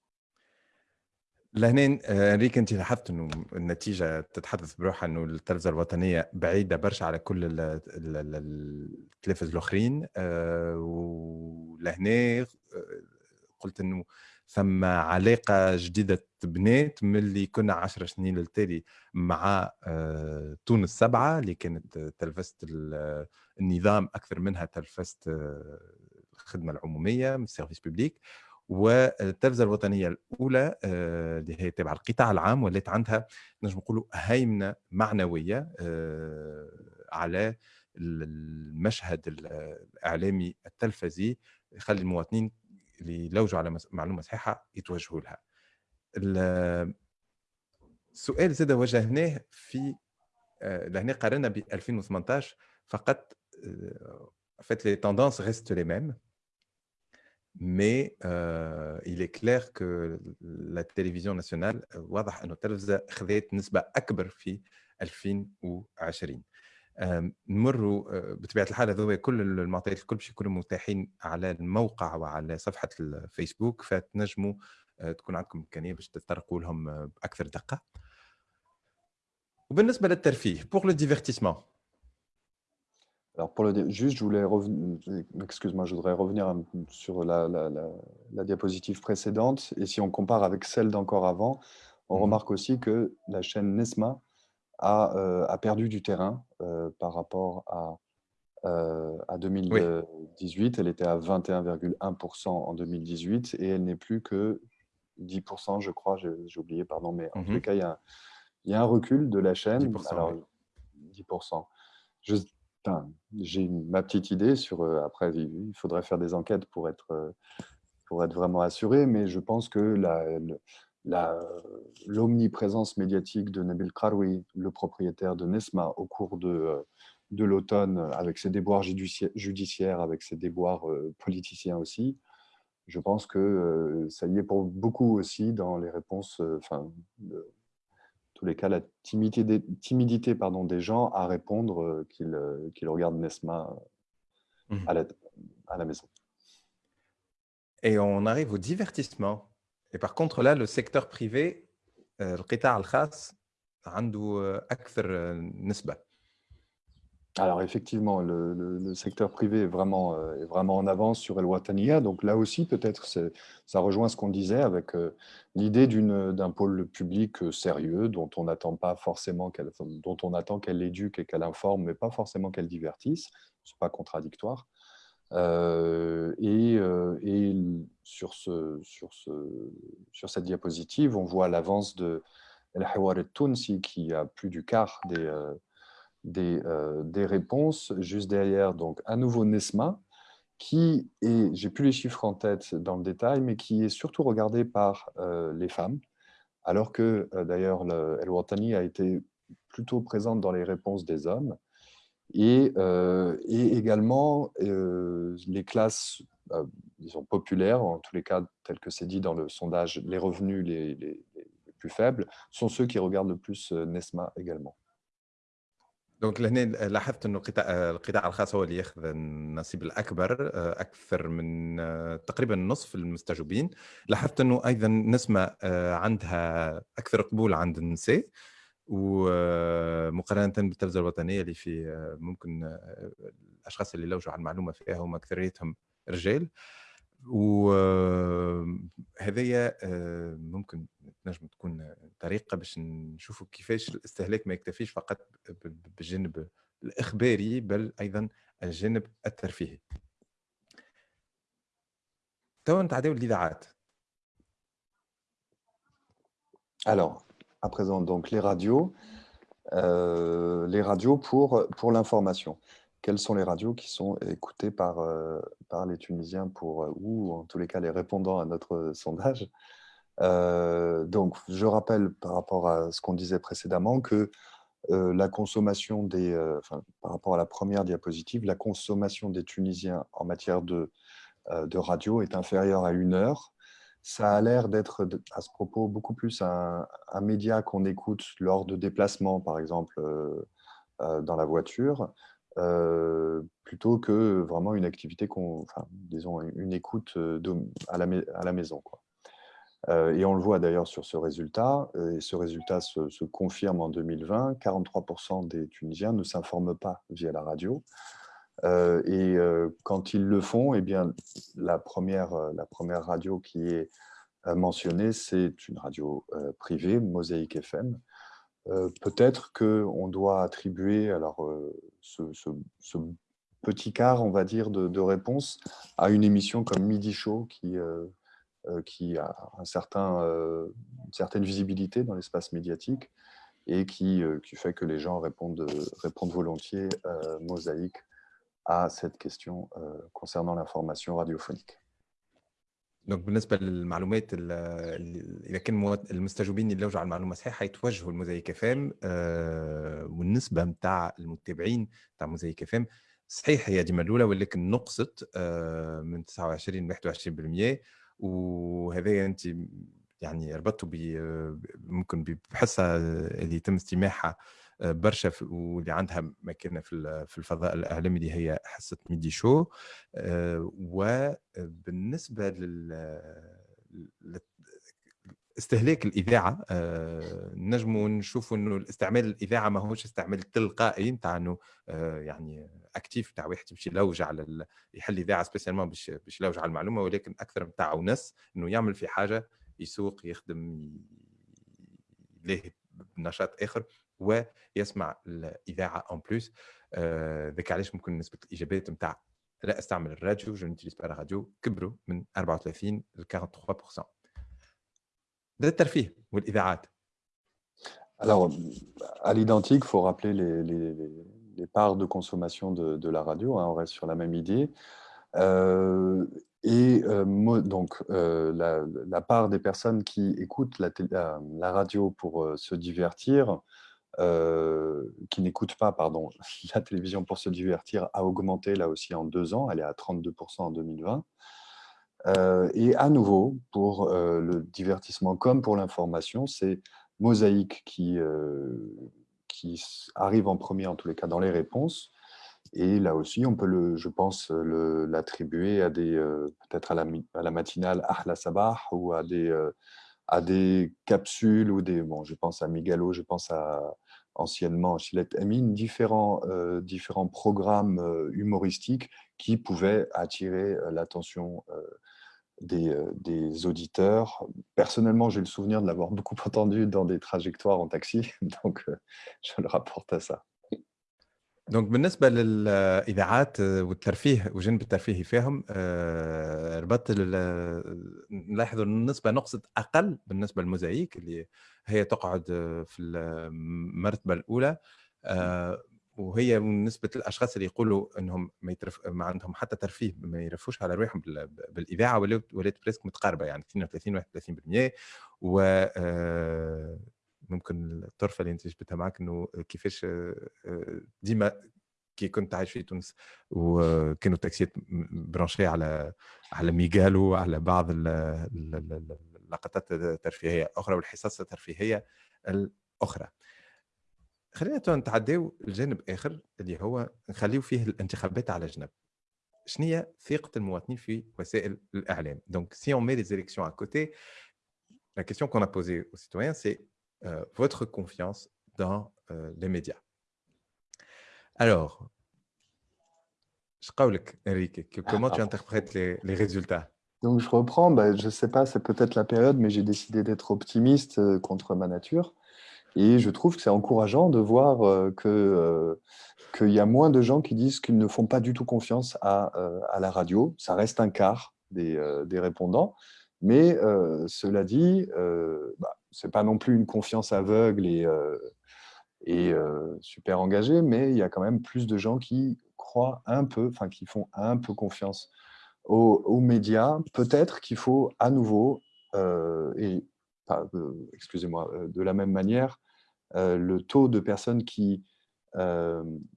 لهنا أنريك أنت لاحظت إنه النتيجة تتحدث بروحها إنه التلفزة الوطنية بعيدة برشا على كل التلفز الآخرين ولهنا قلت إنه ثم علاقة جديدة تبنات من اللي كنا عشر سنين للتالي مع تونس سبعة اللي كانت تلفزة النظام أكثر منها تلفزة الخدمة العمومية من السيرفيس بوبليك والتلفزه الوطنية الأولى آه، اللي هي تابعه القطاع العام ولات عندها نجم نقولوا هيمنة معنوية آه، على المشهد الإعلامي التلفزي يخلي المواطنين اللي يلوجوا على معلومة صحيحة يتوجهوا لها. السؤال زاد وجهناه في آه، لهنا قارنا ب 2018 فقط فات لي تندونس ريست لي ميم il est clair que la télévision nationale واضح انه التلفزه خذت نسبه اكبر في 2020 نمروا بطبيعة الحال هذول كل المعطيات الكل باش يكونوا متاحين على الموقع وعلى صفحة الفيسبوك فتنجموا تكون عندكم إمكانية باش تتطرقوا لهم بأكثر دقة. وبالنسبة للترفيه بور لو ديفيرتيسمون Alors, pour le, juste, je voulais revenir, excuse-moi, je voudrais revenir sur la, diapositive précédente. Et si on compare avec celle d'encore avant, on mhm. remarque aussi que la chaîne Nesma a, euh, a perdu du terrain euh, par rapport à, euh, à 2018. Elle était à 21,1% en 2018 et elle n'est plus que 10%, je crois, j'ai oublié, pardon, mais en tout mhm. cas, il y, a, il y, a, un recul de la chaîne. 10%, Alors, 10%. Je, j'ai ma petite idée sur. Euh, après, il faudrait faire des enquêtes pour être, euh, pour être vraiment assuré, mais je pense que la, l'omniprésence médiatique de Nabil Karoui, le propriétaire de Nesma, au cours de, euh, de l'automne, avec ses déboires judiciaires, avec ses déboires politiciens aussi, je pense que ça y est pour beaucoup aussi dans les réponses, enfin, tous les cas, la timidité, timidité pardon, des gens à répondre euh, qu'ils euh, qu'ils regardent Nesma euh, mmh. à, la, à la maison. Et on arrive au divertissement. Et par contre, là, le secteur privé, القطاع الخاص عنده أكثر نسبة alors effectivement, le, secteur privé est vraiment, euh, en avance sur El Watania. Donc là aussi, peut-être, ça rejoint ce qu'on disait avec euh, l'idée d'un pôle public euh, sérieux dont on n'attend pas forcément qu'elle, dont on attend qu'elle l'éduque et qu'elle informe, mais pas forcément qu'elle divertisse. Ce n'est pas contradictoire. et, sur, sur, ce, sur cette diapositive, on voit l'avance de El Hawar Tounsi qui a plus du quart des euh, des, réponses. Juste derrière, donc à nouveau Nesma, qui est, j'ai plus les chiffres en tête dans le détail, mais qui est surtout regardé par euh, les femmes, alors que euh, d'ailleurs El Watani a été plutôt présente dans les réponses des hommes. Et, et également les classes disons, populaires, en tous les cas, tel que c'est dit dans le sondage, les revenus les, les, plus faibles, sont ceux qui regardent le plus Nesma également. دونك لهنا لاحظت إنه القطاع القطاع الخاص هو اللي ياخذ النصيب الأكبر أكثر من تقريبا نصف المستجوبين. لاحظت إنه أيضا نسمة عندها أكثر قبول عند النساء ومقارنة بالتلفزة الوطنية اللي في ممكن الأشخاص اللي لوجوا على المعلومة فيها هم أكثريتهم رجال. وهذايا ممكن تنجم تكون طريقة باش نشوفوا كيفاش الاستهلاك ما يكتفيش فقط بالجانب الإخباري بل أيضا الجانب الترفيهي توا نتعداو الاذاعات Alors, à présent, donc les radios, euh, les radios pour, pour l'information. Quelles sont les radios qui sont écoutées par, par les Tunisiens pour, ou en tous les cas les répondants à notre sondage donc, je rappelle par rapport à ce qu'on disait précédemment que la consommation des, par rapport à la première diapositive, la consommation des Tunisiens en matière de, de radio est inférieure à une heure. Ça a l'air d'être, à ce propos, beaucoup plus un, un média qu'on écoute lors de déplacements, par exemple, dans la voiture, plutôt que vraiment une activité, qu'on, disons, une écoute de, à, la, maison. Quoi. Euh, et on le voit d'ailleurs sur ce résultat, euh, et ce résultat se, confirme en 2020, 43% des Tunisiens ne s'informent pas via la radio. Euh, et quand ils le font, eh bien, la, première, la première radio qui est mentionnée, c'est une radio privée, Mosaïque FM. Peut-être qu'on doit attribuer alors, ce, petit quart, on va dire, de, réponse à une émission comme Midi Show qui euh, qui a un certain, euh, une certaine visibilité dans l'espace médiatique et qui, euh, qui, fait que les gens répondent, répondent volontiers mosaïque à cette question concernant l'information radiophonique. دونك بالنسبة للمعلومات إذا كان المستجوبين يلوجوا على المعلومة صحيحه يتوجهوا لموزايك فام والنسبة نتاع المتابعين نتاع موزايك فام صحيح هي ديما الأولى ولكن نقصت من 29 ل 21% وهذا أنت يعني ربطته ب ممكن بحصة اللي يتم استماعها آه، برشا واللي عندها مكانه في في الفضاء الأعلامي اللي هي حصة ميدي شو. آه، وبالنسبه لل استهلاك الإذاعة آه، نجموا نشوفوا انه الاستعمال الإذاعة ماهوش استعمال تلقائي نتاع انه يعني أكتيف تاع واحد باش يلوج على يحل إذاعة سبيسيالمون باش باش يلوج على المعلومة ولكن أكثر نتاع ونس انه يعمل في حاجة يسوق يخدم يلاهي بنشاط آخر. ويسمع الاذاعه اون بلوس ذاك علاش ممكن نسبه الاجابات نتاع لا استعمل الراديو جو نتيليز با راديو كبروا من 34 ل 43% هذا الترفيه والاذاعات Alors, à l'identique, il faut rappeler les, les, les parts de consommation de, la radio, hein, on reste sur la même idée. Euh, et euh, donc, euh, la, part des personnes qui écoutent la, la, radio pour se divertir, qui n'écoutent pas pardon, la télévision pour se divertir, a augmenté là aussi en deux ans, elle est à 32% en 2020. et à nouveau, pour le divertissement comme pour l'information, c'est Mosaïque qui, qui arrive en premier, en tous les cas, dans les réponses. Et là aussi, on peut, le, je pense, l'attribuer à des, euh, peut-être à la, à la matinale Ahla Sabah ou à des, euh, à des capsules ou des, bon, je pense à Migalo, je pense à anciennement Chilette Amin, différents, euh, différents programmes humoristiques qui pouvaient attirer l'attention euh, des, auditeurs. Personnellement, j'ai le souvenir de l'avoir beaucoup entendu dans des trajectoires en taxi, donc euh, je le rapporte à ça. دونك بالنسبة للاذاعات والترفيه وجنب الترفيه فيهم ربط نلاحظ النسبة نقصت أقل بالنسبة للموزايك اللي هي تقعد في المرتبة الأولى وهي من نسبة الأشخاص اللي يقولوا إنهم ما, يترف... ما عندهم حتى ترفيه ما يرفوش على رواحهم بالاذاعه ولات ولات بريسك متقاربة يعني 32 31% و آه، ممكن الطرفة اللي انت جبتها معك انه كيفاش آه، ديما كي كنت عايش في تونس وكانوا التاكسيات برانشي على على ميغالو على بعض اللقطات الترفيهية الاخرى والحصص الترفيهية الأخرى. خلينا نتعداو لجانب آخر اللي هو نخليو فيه الانتخابات على جنب. شنو ثقة المواطنين في وسائل الإعلام؟ دونك سي اون مي لي élections à côté la question qu'on a posée aux citoyens c'est Euh, votre confiance dans euh, les médias. Alors, Enrique, ah, comment tu interprètes les, résultats? Donc, je reprends, bah, je ne sais pas, c'est peut-être la période, mais j'ai décidé d'être optimiste euh, contre ma nature. Et je trouve que c'est encourageant de voir euh, qu'il y a moins de gens qui disent qu'ils ne font pas du tout confiance à, à la radio. Ça reste un quart des, des répondants. Mais cela dit, bah, ce n'est pas non plus une confiance aveugle et, et super engagée, mais il y a quand même plus de gens qui croient un peu, enfin qui font un peu confiance aux, médias. Peut-être qu'il faut à nouveau et excusez-moi, de la même manière, le taux de personnes qui,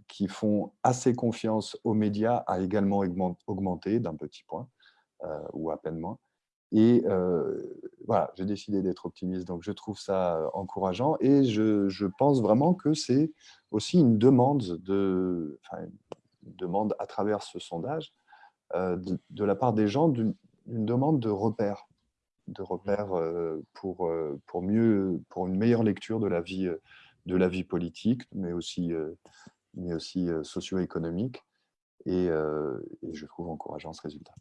qui font assez confiance aux médias a également augmenté d'un petit point, ou à peine moins. Et voilà, j'ai décidé d'être optimiste, donc je trouve ça encourageant. Et je, je pense vraiment que c'est aussi une demande, de, enfin, une demande à travers ce sondage de, de, la part des gens d'une demande de repères, de repères pour, pour, mieux, pour une meilleure lecture de la vie, de la vie politique, mais aussi, mais aussi socio-économique. Et, et je trouve encourageant ce résultat.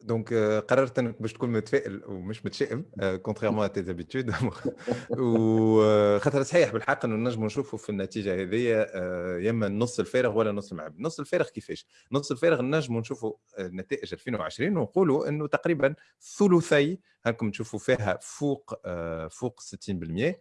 دونك قررت أنك باش تكون متفائل ومش متشائم كونتريرمون تي زابيتود وخاطر صحيح بالحق إنه نجموا نشوفوا في النتيجة هذه يا إما النص الفارغ ولا نص المعب. النص الفارغ كيفاش؟ النص الفارغ نجموا نشوفوا نتائج 2020 ونقولوا إنه تقريبا ثلثي هاكم تشوفوا فيها فوق فوق 60%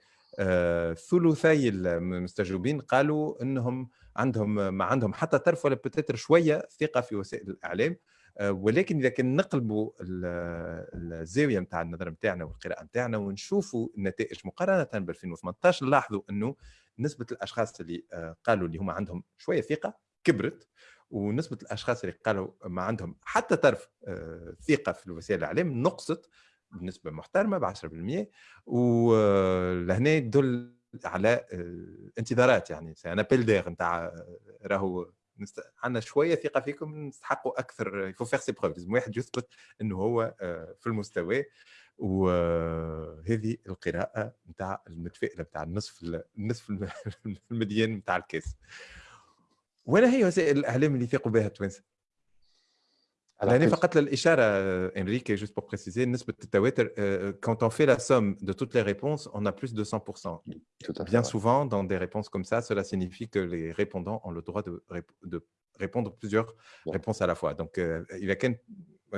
ثلثي المستجوبين قالوا إنهم عندهم ما عندهم حتى طرف ولا بتاتر شوية ثقة في وسائل الإعلام. آه، ولكن إذا كان نقلبوا الزاوية نتاع النظر نتاعنا والقراءة نتاعنا ونشوفوا النتائج مقارنة ب 2018 نلاحظوا انه نسبة الأشخاص اللي آه، قالوا اللي هما عندهم شوية ثقة كبرت ونسبة الأشخاص اللي قالوا ما عندهم حتى طرف آه، ثقة في وسائل الإعلام نقصت بنسبة محترمة ب 10% ولهنا يدل على انتظارات يعني سي ان ابيل دير نتاع راهو عندنا شوية ثقة فيكم نستحقوا أكثر يفو فيغ سي بروف لازم واحد يثبت إنه هو آه، في المستوى. وهذه القراءة نتاع المتفائله نتاع النصف النصف المديان نتاع الكاس. ولا هي وسائل الإعلام اللي يثيقوا بها التوانسة. يعني فقط للاشاره انريكي juste pour préciser نسبه التواتر quand on fait la somme de toutes les réponses on a plus de 100% bien souvent dans des réponses comme ça cela signifie que les répondants ont le droit de, de répondre plusieurs réponses à la fois donc اذا كان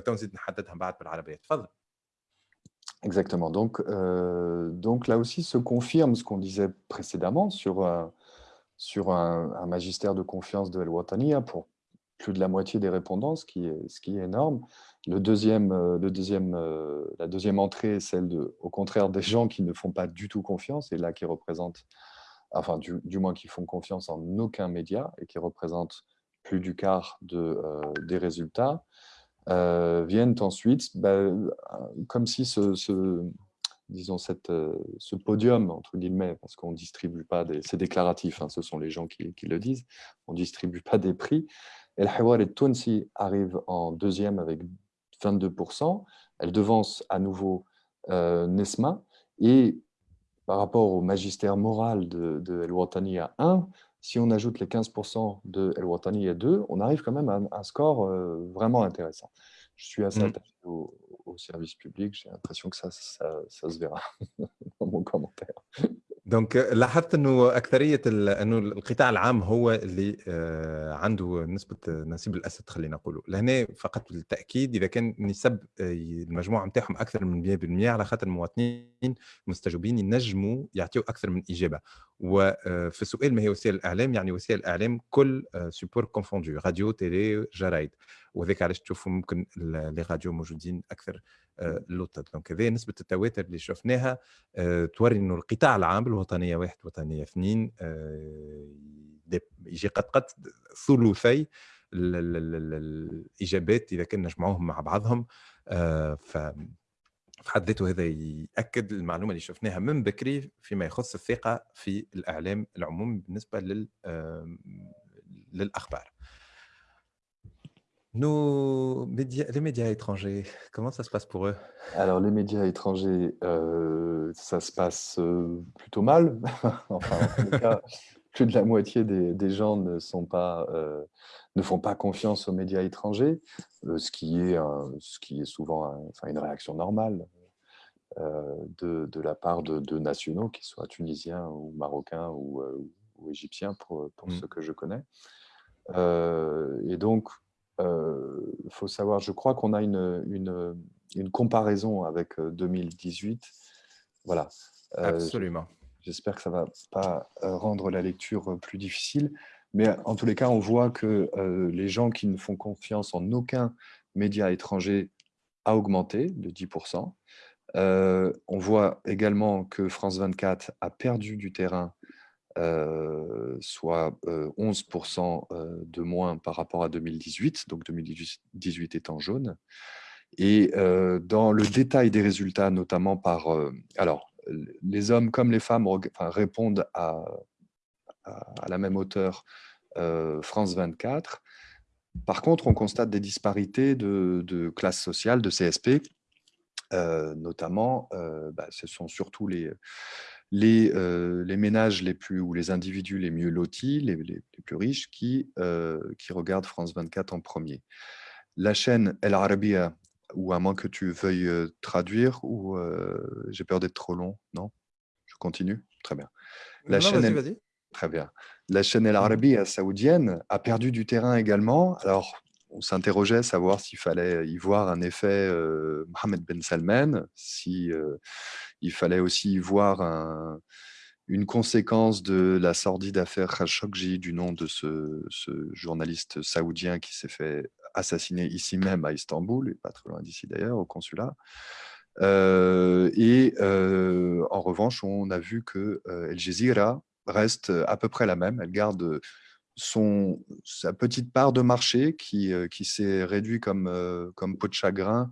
نزيد نحددها بعد بالعربيه تفضل Exactement. Donc, euh, donc là aussi se confirme ce qu'on disait précédemment sur, euh, sur un, un, magistère de confiance de El Watania pour plus de la moitié des répondants, ce qui est, énorme. Le deuxième, euh, le deuxième, euh, la deuxième entrée est celle, de, au contraire, des gens qui ne font pas du tout confiance, et là qui représentent, enfin du, moins qui font confiance en aucun média, et qui représentent plus du quart de, euh, des résultats, viennent ensuite, bah, comme si ce, disons, cette, ce podium, entre guillemets, parce qu'on ne distribue pas, c'est déclaratif, hein, ce sont les gens qui, qui, le disent, on ne distribue pas des prix, El Hawar et Tounsi arrive en deuxième avec 22%. Elle devance à nouveau euh, Nesma. Et par rapport au magistère moral de, de El Watani à 1, si on ajoute les 15% de El Watani à 2, on arrive quand même à un, score euh, vraiment intéressant. Je suis assez mm. attaché au, service public, j'ai l'impression que ça, ça, ça se verra dans mon commentaire. دونك لاحظت إنه أكثرية إنه القطاع العام هو اللي آه، عنده نسبة نسيب الاسد خلينا نقولوا لهنا فقط للتاكيد إذا كان نسب آه، المجموعة نتاعهم أكثر من 100% على خاطر المواطنين المستجوبين ينجموا يعطيوا أكثر من إجابة. وفي آه، السؤال ما هي وسائل الإعلام؟ يعني وسائل الإعلام كل سوبور كونفوندو راديو تيلي جرايد. وذاك علاش تشوفوا ممكن لي راديو موجودين أكثر اللوطه دونك هذه نسبة التواتر اللي شفناها توري إنه القطاع العام الوطنية واحد وطنيه اثنين يجي قد قد ثلثي الإجابات إذا كنا نجمعوهم مع بعضهم. ف في حد ذاته هذا يأكد المعلومة اللي شفناها من بكري فيما يخص الثقة في الإعلام العمومي بالنسبة لل للأخبار. Nos médias, les médias étrangers, comment ça se passe pour eux? Alors, les médias étrangers, euh, ça se passe euh, plutôt mal. enfin, en tout cas, plus de la moitié des, des gens ne, sont pas, euh, ne font pas confiance aux médias étrangers, ce, qui est, ce qui est souvent enfin, une réaction normale de, de, la part de, de, nationaux, qu'ils soient tunisiens ou marocains ou, ou égyptiens, pour, pour mmh. ceux que je connais. et donc, il euh, faut savoir, je crois qu'on a une, une, une, comparaison avec 2018. Euh, voilà. Euh, Absolument. J'espère que ça ne va pas rendre la lecture plus difficile. Mais en tous les cas, on voit que les gens qui ne font confiance en aucun média étranger a augmenté de 10%. on voit également que France 24 a perdu du terrain soit 11% de moins par rapport à 2018, donc 2018 étant jaune. Et dans le détail des résultats, notamment par... alors, les hommes comme les femmes répondent à, à, la même hauteur France 24. Par contre, on constate des disparités de, de classe sociale, de CSP, notamment, bah, ce sont surtout les, les, les, ménages les plus ou les individus les mieux lotis, les, les, plus riches, qui, qui regardent France 24 en premier. La chaîne El Arabiya ou à moins que tu veuilles traduire, ou j'ai peur d'être trop long, non? Je continue? Très bien. La chaîne Très bien. La chaîne El mmh. Arabi saoudienne a perdu du terrain également. Alors, on s'interrogeait savoir s'il fallait y voir un effet Mohamed Ben Salman, s'il il fallait aussi voir un, une conséquence de la sordide affaire Khashoggi, du nom de ce, journaliste saoudien qui s'est fait assassiné ici même à Istanbul, et pas très loin d'ici d'ailleurs, au consulat. Euh, et euh, en revanche, on a vu que euh, El Jazeera reste à peu près la même. Elle garde son, sa petite part de marché qui, qui s'est réduit comme, comme peau de chagrin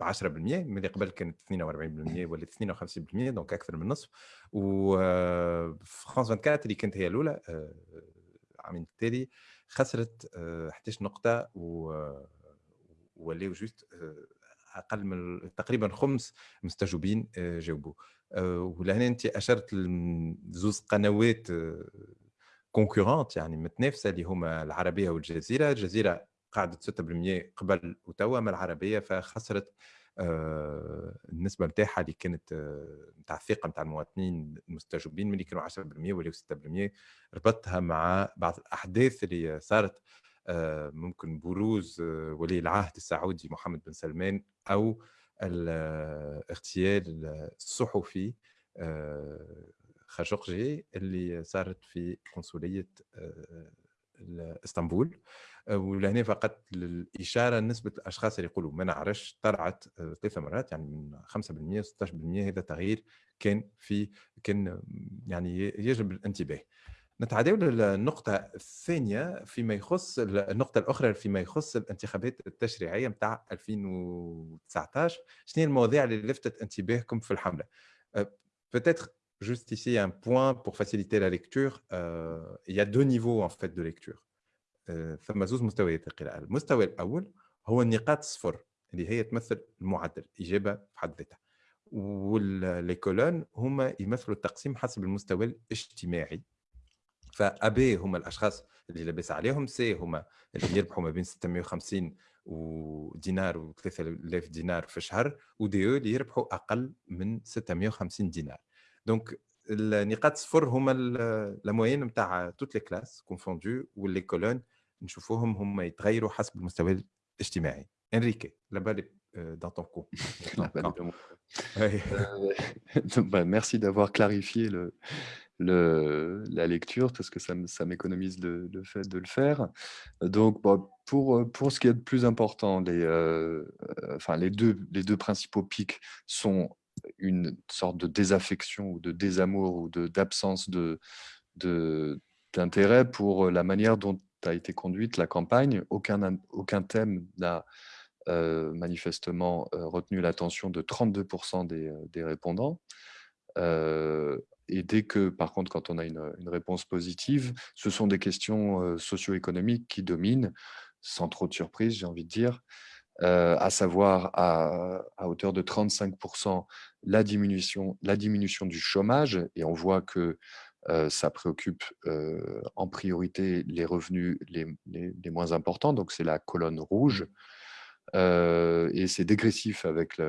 10% من قبل كانت 42% ولا 52% دونك أكثر من نصف. وفرانس 24 اللي كانت هي الأولى العامين آه، التالي خسرت 11 نقطة و ولاو جوست آه، أقل من تقريبا خمس مستجوبين آه، جاوبوا آه، ولهنا انت أشرت لزوز قنوات كونكورونت يعني متنافسة اللي هما العربية والجزيرة. الجزيرة قعدت 6% قبل وتوا ما العربية فخسرت النسبة نتاعها اللي كانت نتاع الثقة نتاع المواطنين المستجوبين ملي كانوا 10% ولاو 6% ربطها مع بعض الأحداث اللي صارت آه، ممكن بروز آه، ولي العهد السعودي محمد بن سلمان أو الاغتيال الصحفي آه، خاشقجي اللي صارت في قنصلية إسطنبول. ولهنا فقط للإشارة نسبة الأشخاص اللي يقولوا ما نعرفش طلعت ثلاث مرات يعني من 5% 16% هذا تغيير كان في كان يعني يجب الانتباه نتعداو للنقطة الثانية فيما يخص النقطة الأخرى فيما يخص الانتخابات التشريعية متاع 2019 شنو المواضيع اللي لفتت انتباهكم في الحملة Peut-être juste ici un point pour faciliter la lecture. Euh, il y a deux niveaux en fait de lecture. ثم زوز مستويات القراءة. المستوى الأول هو النقاط الصفر اللي هي تمثل المعدل إجابة في حد ذاتها. واللي كولون هما يمثلوا التقسيم حسب المستوى الاجتماعي فابي هم الأشخاص اللي لاباس عليهم سي هما اللي يربحوا ما بين 650 ودينار و 3000 دينار في الشهر ودي اللي يربحوا أقل من 650 دينار دونك النقاط صفر هما الموين نتاع توت لي كلاس كونفوندو واللي كولون نشوفوهم هما يتغيروا حسب المستوى الاجتماعي انريكي لا بالي dans ton cours. Merci d'avoir clarifié le, le, la lecture, parce que ça, ça m'économise le, le, fait de le faire. Donc, pour, pour ce qui est de plus important, les, euh, enfin, les, deux, les deux principaux pics sont une sorte de désaffection ou de désamour ou d'absence de, d'intérêt de, pour la manière dont a été conduite la campagne. Aucun, aucun thème n'a euh, manifestement euh, retenu l'attention de 32% des, des répondants. Euh, et dès que, par contre, quand on a une, réponse positive, ce sont des questions euh, socio-économiques qui dominent, sans trop de surprise, j'ai envie de dire, euh, à savoir à, hauteur de 35% la diminution, la diminution du chômage, et on voit que ça préoccupe en priorité les revenus les, les, moins importants, donc c'est la colonne rouge, et c'est dégressif avec,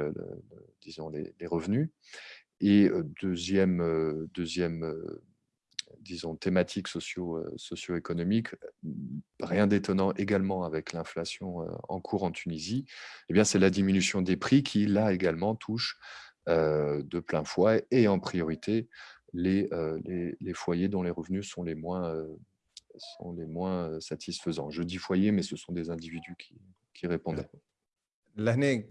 disons, les, revenus. et deuxième, deuxième disons, thématiques socio, socio-économiques, rien d'étonnant également avec l'inflation en cours en Tunisie, eh c'est la diminution des prix qui, là également, touche de plein fouet et en priorité les, les, les, foyers dont les revenus sont les moins, sont les moins satisfaisants. Je dis foyer, mais ce sont des individus qui, qui répondent. لهنا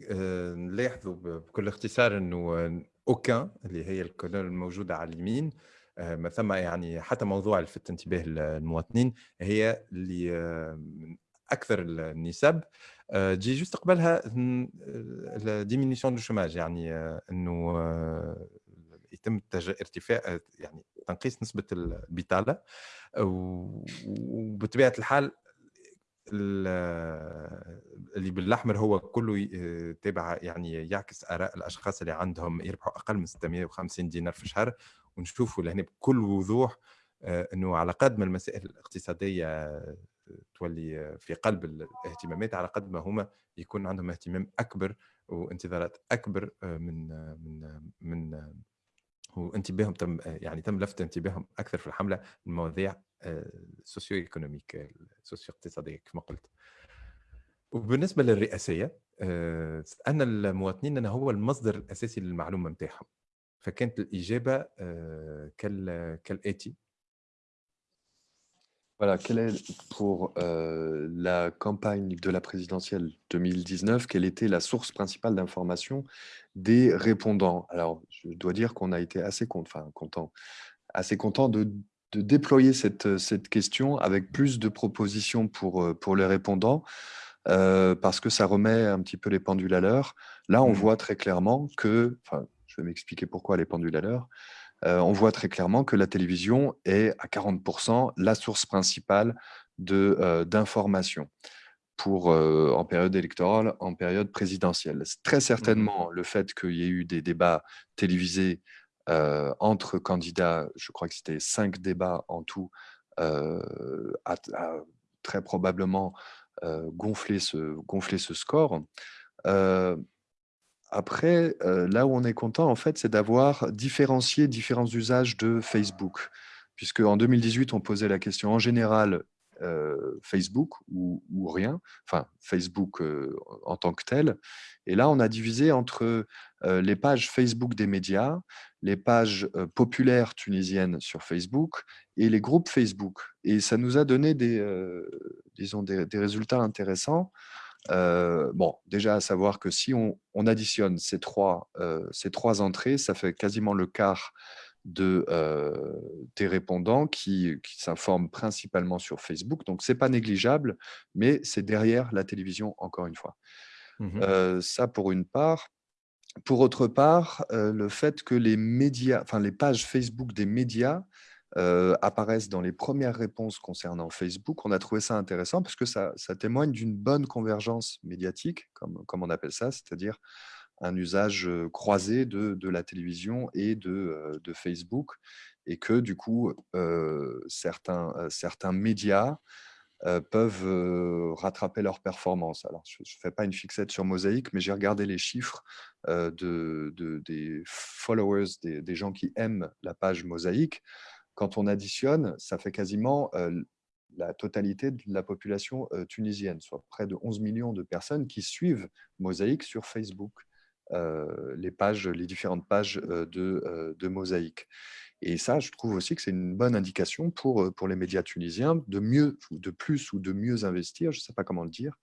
نلاحظوا بكل اختصار انه اوكان اللي هي الكولون الموجوده على اليمين ما ثم يعني حتى موضوع لفت انتباه المواطنين هي اللي من اكثر النسب تجي جوست قبلها ديمينيسيون دو شوماج يعني انه يتم ارتفاع يعني تنقيص نسبة البطاله وبطبيعة الحال اللي بالأحمر هو كله تابع يعني يعكس آراء الأشخاص اللي عندهم يربحوا أقل من 650 دينار في الشهر ونشوفوا لهنا بكل وضوح إنه على قد ما المسائل الاقتصادية تولي في قلب الاهتمامات على قد ما هما يكون عندهم اهتمام أكبر وانتظارات أكبر من من من وانتباههم تم يعني تم لفت انتباههم أكثر في الحملة المواضيع سوسيو ايكونوميك سوسيو اقتصاديه كما قلت. وبالنسبة للرئاسية سألنا المواطنين انه هو المصدر الأساسي للمعلومة نتاعهم فكانت الإجابة كالاتي Voilà, quelle est pour euh, la campagne de la présidentielle 2019, quelle était la source principale d'information des répondants? Alors, je dois dire qu'on a été assez content, content, assez content de, de, déployer cette, cette question avec plus de propositions pour, euh, pour les répondants, euh, parce que ça remet un petit peu les pendules à l'heure. Là, on mmh. voit très clairement que, enfin, je vais m'expliquer pourquoi les pendules à l'heure. Euh, on voit très clairement que la télévision est à 40% la source principale euh, d'information pour euh, en période électorale, en période présidentielle. Très mmh certainement, le fait qu'il y ait eu des débats télévisés entre candidats, je crois que c'était cinq débats en tout, a, très probablement gonflé ce, gonflé ce score. Après, euh, là où on est content, en fait, c'est d'avoir différencié différents usages de Facebook. Puisque en 2018, on posait la question en général euh, Facebook ou, rien, enfin Facebook euh, en tant que tel. Et là, on a divisé entre les pages Facebook des médias, les pages populaires tunisiennes sur Facebook et les groupes Facebook. Et ça nous a donné des, disons des résultats intéressants. Euh, bon, déjà à savoir que si on, additionne ces trois, euh, ces trois entrées, ça fait quasiment le quart de, euh, des répondants qui, s'informent principalement sur Facebook. Donc, ce n'est pas négligeable, mais c'est derrière la télévision, encore une fois. Mmh ça, pour une part. Pour autre part, le fait que les médias, enfin les pages Facebook des médias euh, apparaissent dans les premières réponses concernant Facebook. On a trouvé ça intéressant parce que ça, témoigne d'une bonne convergence médiatique, comme, on appelle ça, c'est-à-dire un usage croisé de, la télévision et de, Facebook, et que du coup, certains, médias peuvent rattraper leur performance. Alors, je ne fais pas une fixette sur Mosaïque, mais j'ai regardé les chiffres de, des followers, des, gens qui aiment la page Mosaïque quand on additionne, ça fait quasiment la totalité de la population tunisienne, soit près de 11 millions de personnes qui suivent Mosaïque sur Facebook, les, différentes pages de, de Mosaïque. Et ça, je trouve aussi que c'est une bonne indication pour, pour les médias tunisiens de mieux, de plus ou de mieux investir, je ne sais pas comment le dire,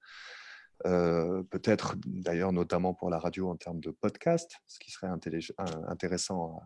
peut-être d'ailleurs notamment pour la radio en termes de podcast, ce qui serait intéressant à,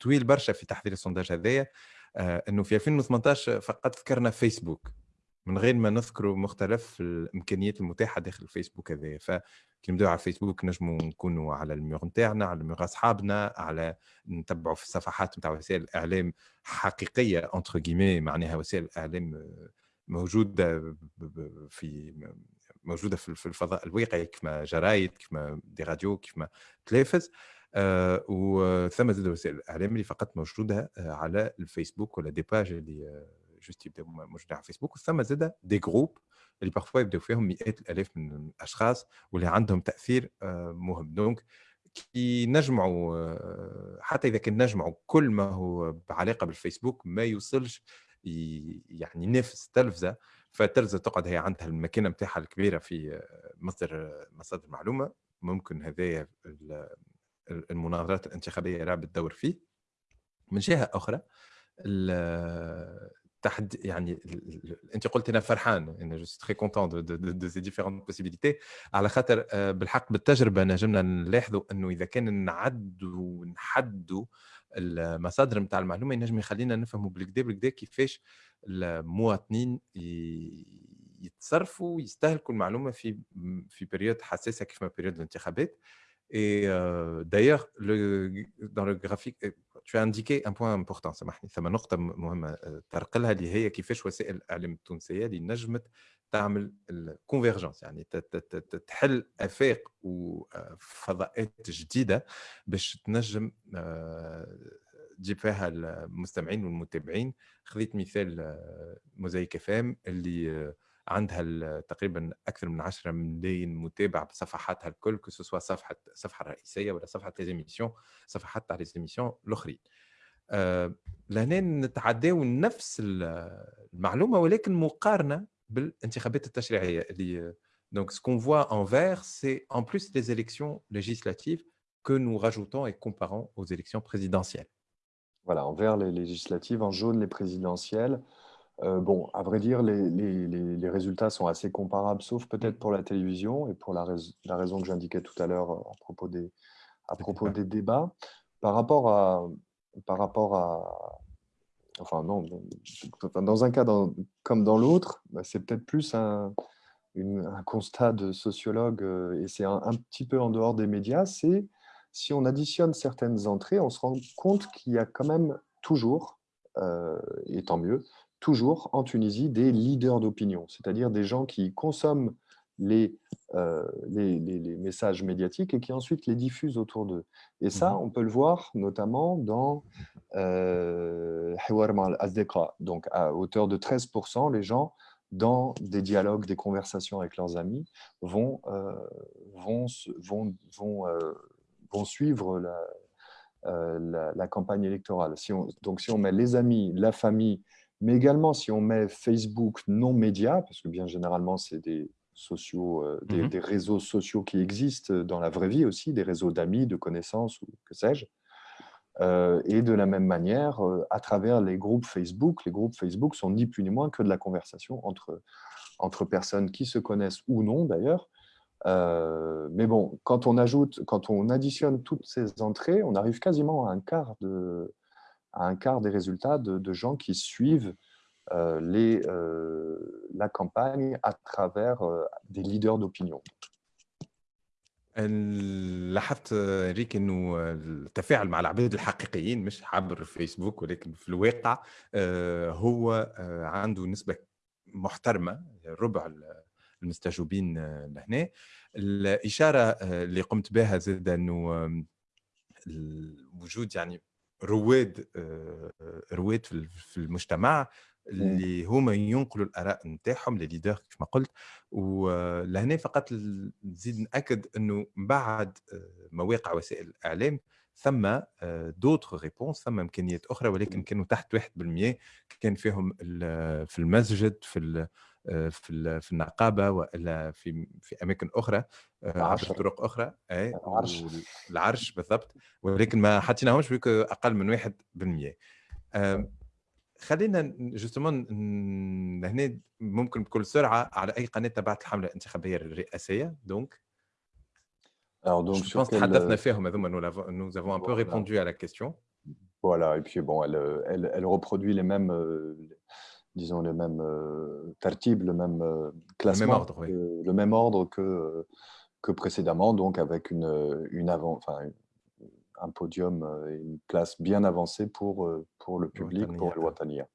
طويل برشا في تحضير السونداج هذايا آه، إنه في 2018 فقط ذكرنا فيسبوك. من غير ما نذكروا مختلف الإمكانيات المتاحة داخل الفيسبوك هذايا. فكي نبداو على الفيسبوك نجموا نكونوا على الميغ نتاعنا على الميغ أصحابنا على نتبعوا في الصفحات نتاع وسائل الإعلام حقيقية انتر جيمي معناها وسائل الإعلام موجودة في موجودة في الفضاء الواقعي كما جرايد كما دي راديو كما تلفز آه زاد وسائل. الاعلام اللي فقط موجوده آه، على الفيسبوك ولا دي باج اللي جوست يبداو موجودين على الفيسبوك. وثم زاد دي جروب اللي بارفوا يبداو فيهم مئات الآلاف من الأشخاص واللي عندهم تأثير آه، مهم. دونك كي نجمعوا آه، حتى إذا كان نجمعوا كل ما هو بعلاقة بالفيسبوك ما يوصلش يعني ينافس التلفزه فالتلفزة تقعد هي عندها المكانه نتاعها الكبيرة في مصدر مصادر المعلومه ممكن هذايا المناظرات الانتخابية لعبت دور فيه. من جهة أخرى تحد يعني أنت قلت أنا فرحان أنا جو تري كونتون دو دو سي ديفيرونت بوسيبيليتي على خاطر آه، بالحق بالتجربة نجمنا نلاحظوا أنه إذا كان نعدوا ونحدوا المصادر نتاع المعلومة ينجم يخلينا نفهموا بالكدا بالكدا كيفاش المواطنين يتصرفوا يستهلكوا المعلومة في في بريود حساسة كيف ما بريود الانتخابات. Et euh, d'ailleurs, le, dans le graphique, tu as indiqué un point important سامحني ثم نقطة مهمة ترقلها اللي هي كيفاش وسائل الإعلام التونسية اللي نجمت تعمل الكونفرجنس يعني تحل آفاق وفضاءات جديدة باش تنجم تجيب فيها المستمعين والمتابعين خذيت مثال موزايك فام اللي عندها تقريبا اكثر من 10 ملايين متابع بصفحاتها الكل كو سوا صفحه الصفحه الرئيسيه ولا صفحه ليزيميسيون صفحات تاع ليزيميسيون الاخرين آه لهنا نتعداو نفس المعلومه ولكن مقارنه بالانتخابات التشريعيه اللي Donc, ce qu'on voit en vert, c'est en plus les élections législatives que nous rajoutons et comparons aux élections présidentielles. Voilà, en vert les législatives, en jaune les présidentielles. Euh, bon, à vrai dire, les, résultats sont assez comparables, sauf peut-être pour la télévision et pour la, raison que j'indiquais tout à l'heure euh, à propos des, à propos des débats. Par rapport à, par rapport à, enfin non, dans un cas comme dans l'autre, bah, c'est peut-être plus un, constat de sociologue euh, et c'est un, petit peu en dehors des médias. C'est si on additionne certaines entrées, on se rend compte qu'il y a quand même toujours, et tant mieux, toujours en Tunisie des leaders d'opinion, c'est-à-dire des gens qui consomment les, euh, les, messages médiatiques et qui ensuite les diffusent autour d'eux. Et ça, mhm. on peut le voir notamment dans euh, Donc, à hauteur de 13%, les gens, dans des dialogues, des conversations avec leurs amis, vont, euh, vont, vont, vont, euh, vont suivre la, la, campagne électorale. Si on, donc, si on met les amis, la famille, mais également, si on met Facebook non média, parce que bien généralement, c'est des, sociaux, euh, mmh des, réseaux sociaux qui existent dans la vraie vie aussi, des réseaux d'amis, de connaissances ou que sais-je. Euh, et de la même manière, euh, à travers les groupes Facebook, les groupes Facebook sont ni plus ni moins que de la conversation entre, entre personnes qui se connaissent ou non d'ailleurs. mais bon, quand on ajoute, quand on additionne toutes ces entrées, on arrive quasiment à un quart de, à un quart des résultats de, gens qui suivent euh, les, euh, la campagne à travers euh, des leaders d'opinion. لاحظت ريك انه التفاعل مع العباد الحقيقيين مش عبر فيسبوك ولكن في الواقع هو عنده نسبه محترمه ربع المستجوبين لهنا الاشاره اللي قمت بها زاد انه الوجود يعني رواد آه، رواد في المجتمع اللي هما ينقلوا الآراء نتاعهم لي ليدر كيف ما قلت ولهنا فقط نزيد نأكد إنه بعد آه، مواقع وسائل الإعلام ثم دوتر آه، ريبونس ثم إمكانيات أخرى ولكن كانوا تحت 1% كان فيهم في المسجد في في في النقابة وإلا في في أماكن أخرى عبر طرق أخرى اي العرش. العرش بالضبط ولكن ما حطيناهمش أقل من 1% خلينا جوستومون هنا ممكن بكل سرعة على أي قناة تبعت الحملة الانتخابية الرئاسية دونك je pense que nous avons un peu répondu à la question. Voilà, et puis bon, elle, elle, elle reproduit les mêmes, disons, le même tartib, le même classement, le même ordre, le même ordre que, que précédemment, donc avec une, une avant, enfin, un podium, une place bien avancée pour, pour le public, pour le Watania.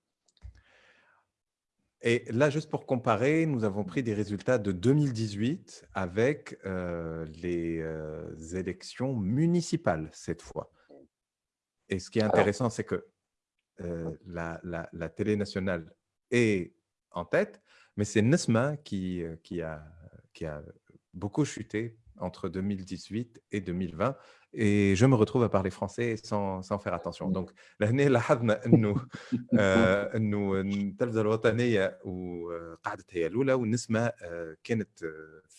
Et là, juste pour comparer, nous avons pris des résultats de 2018 avec les élections municipales cette fois. Et ce qui est intéressant, c'est que la, la, la, télé nationale est en tête, mais c'est Nesma qui, qui, a, qui a beaucoup chuté entre 2018 et 2020 et je me retrouve à parler français sans, sans faire attention donc لهنا لاحظنا انه انه التلفزه الوطنيه وقعدت هي الاولى والنسمه كانت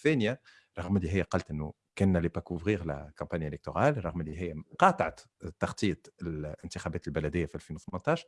ثانيه رغم اللي هي قالت انه كنا لي با كوفرير لا كامباني الكتورال رغم اللي هي قاطعت تغطيه الانتخابات البلديه في 2018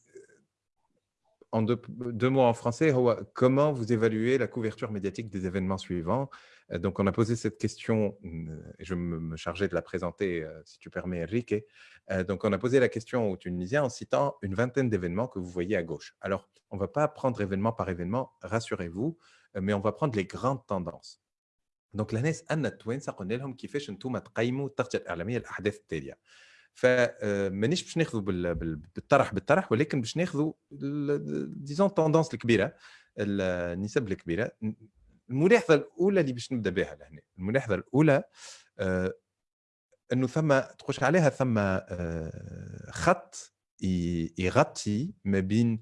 en deux, mots en français, comment vous évaluez la couverture médiatique des événements suivants? Euh, donc, on a posé cette question, euh, et je me chargeais de la présenter, euh, si tu permets, Enrique. Donc, on a posé la question aux Tunisiens en citant une vingtaine d'événements que vous voyez à gauche. Alors, on ne va pas prendre événement par événement, rassurez-vous, mais on va prendre les grandes tendances. Donc, la Anna Twain, ça connaît l'homme qui fait « Chentoum, Atqaïmou, Tarjat, Telia ». فمانيش باش ناخذوا بالطرح بالطرح ولكن باش ناخذوا ديزون توندونس الكبيرة النسب الكبيرة. الملاحظة الأولى اللي باش نبدأ بها لهنا الملاحظة الأولى إنه ثم تخش عليها ثم خط يغطي ما بين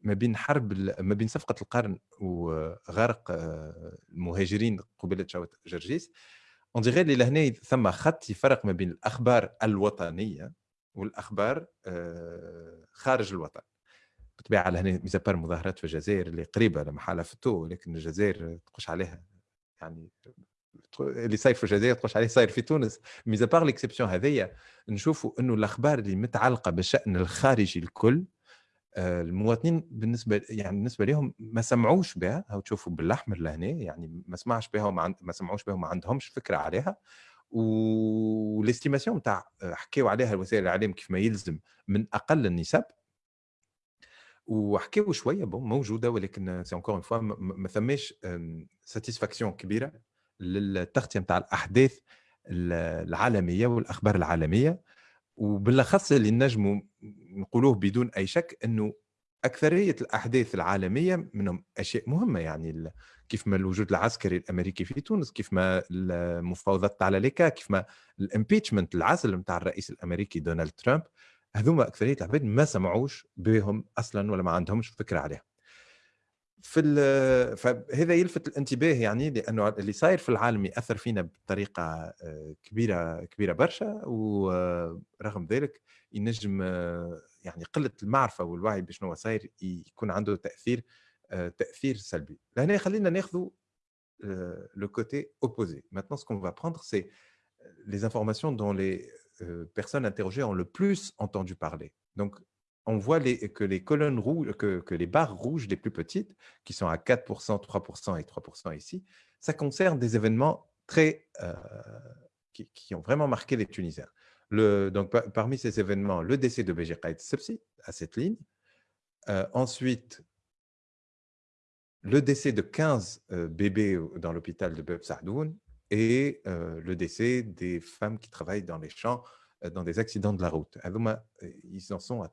ما بين حرب ما بين صفقة القرن وغرق المهاجرين قبيلة شاوت جرجيس. اون ديغي اللي لهنا ثم خط يفرق ما بين الأخبار الوطنية والأخبار خارج الوطن. بالطبيعة لهنا ميزابار المظاهرات في الجزائر اللي قريبة لما حالها فتو ولكن الجزائر تخش عليها. يعني اللي صاير في الجزائر تخش عليه صاير في تونس. ميزابار ليكسيبسيون هذيا نشوفوا إنه الأخبار اللي متعلقة بالشان الخارجي الكل المواطنين بالنسبة يعني بالنسبة لهم ما سمعوش بها أو تشوفوا بالاحمر لهنا يعني ما سمعش بها وما عند... ما سمعوش بها وما عندهمش فكرة عليها. والاستيماسيون نتاع حكيوا عليها وسائل الإعلام كيف ما يلزم من أقل النسب. وحكيوا شوية بون موجودة ولكن سي انكور اون فوا ما ثماش ساتيسفاكسيون كبيرة للتغطية نتاع الأحداث العالمية والأخبار العالمية. وبالأخص اللي نجموا نقولوه بدون أي شك إنه أكثرية الأحداث العالمية منهم أشياء مهمة يعني كيف ما الوجود العسكري الأمريكي في تونس كيف ما المفاوضات على ليكا كيف ما الامبيتشمنت العزل نتاع الرئيس الأمريكي دونالد ترامب هذوما أكثرية العباد ما سمعوش بهم أصلا ولا ما عندهمش فكرة عليها. في فهذا يلفت الانتباه يعني لأنه اللي صاير في العالم يأثر فينا بطريقة آه، كبيرة كبيرة برشا ورغم ذلك ينجم آه، يعني قلة المعرفة والوعي بشنو صاير يكون عنده تأثير آه، تأثير سلبي لهنا خلينا ناخذ le côté opposé. Maintenant, ce qu'on va prendre, c'est les informations dont les personnes interrogées ont le plus entendu parler. Donc, on voit que les colonnes rouges, que, les barres rouges les plus petites, qui sont à 4%, 3% et 3% ici, ça concerne des événements très, euh, qui, ont vraiment marqué les Tunisiens. Donc, parmi ces événements, le décès de Béji Sepsi, à cette ligne. Euh, ensuite, le décès de 15 euh, bébés dans l'hôpital de Beb Sadoun et le décès des femmes qui travaillent dans les champs dans des accidents de la route. Ils en sont à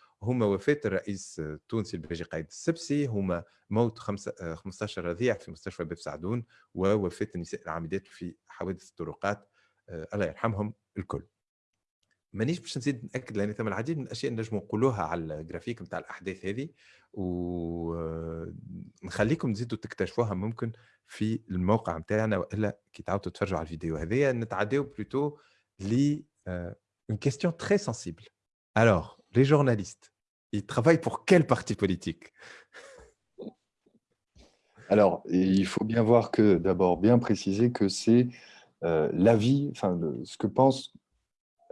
هما وفاة الرئيس التونسي الباجي قايد السبسي هما موت 15 رضيع في مستشفى باب سعدون ووفاة النساء العاملات في حوادث الطرقات. الله يرحمهم الكل. مانيش باش نزيد نأكد لأن ثم العديد من الأشياء نجموا نقولوها على الجرافيك نتاع الأحداث هذه ونخليكم تزيدوا تكتشفوها ممكن في الموقع نتاعنا وإلا كي تعاودوا تتفرجوا على الفيديو هذيا نتعداو بلوتو ل une question très sensible. Alors, les journalistes, ils travaillent pour quel parti politique? Alors, il faut bien voir que, d'abord, bien préciser que c'est euh, l'avis, enfin, ce que pense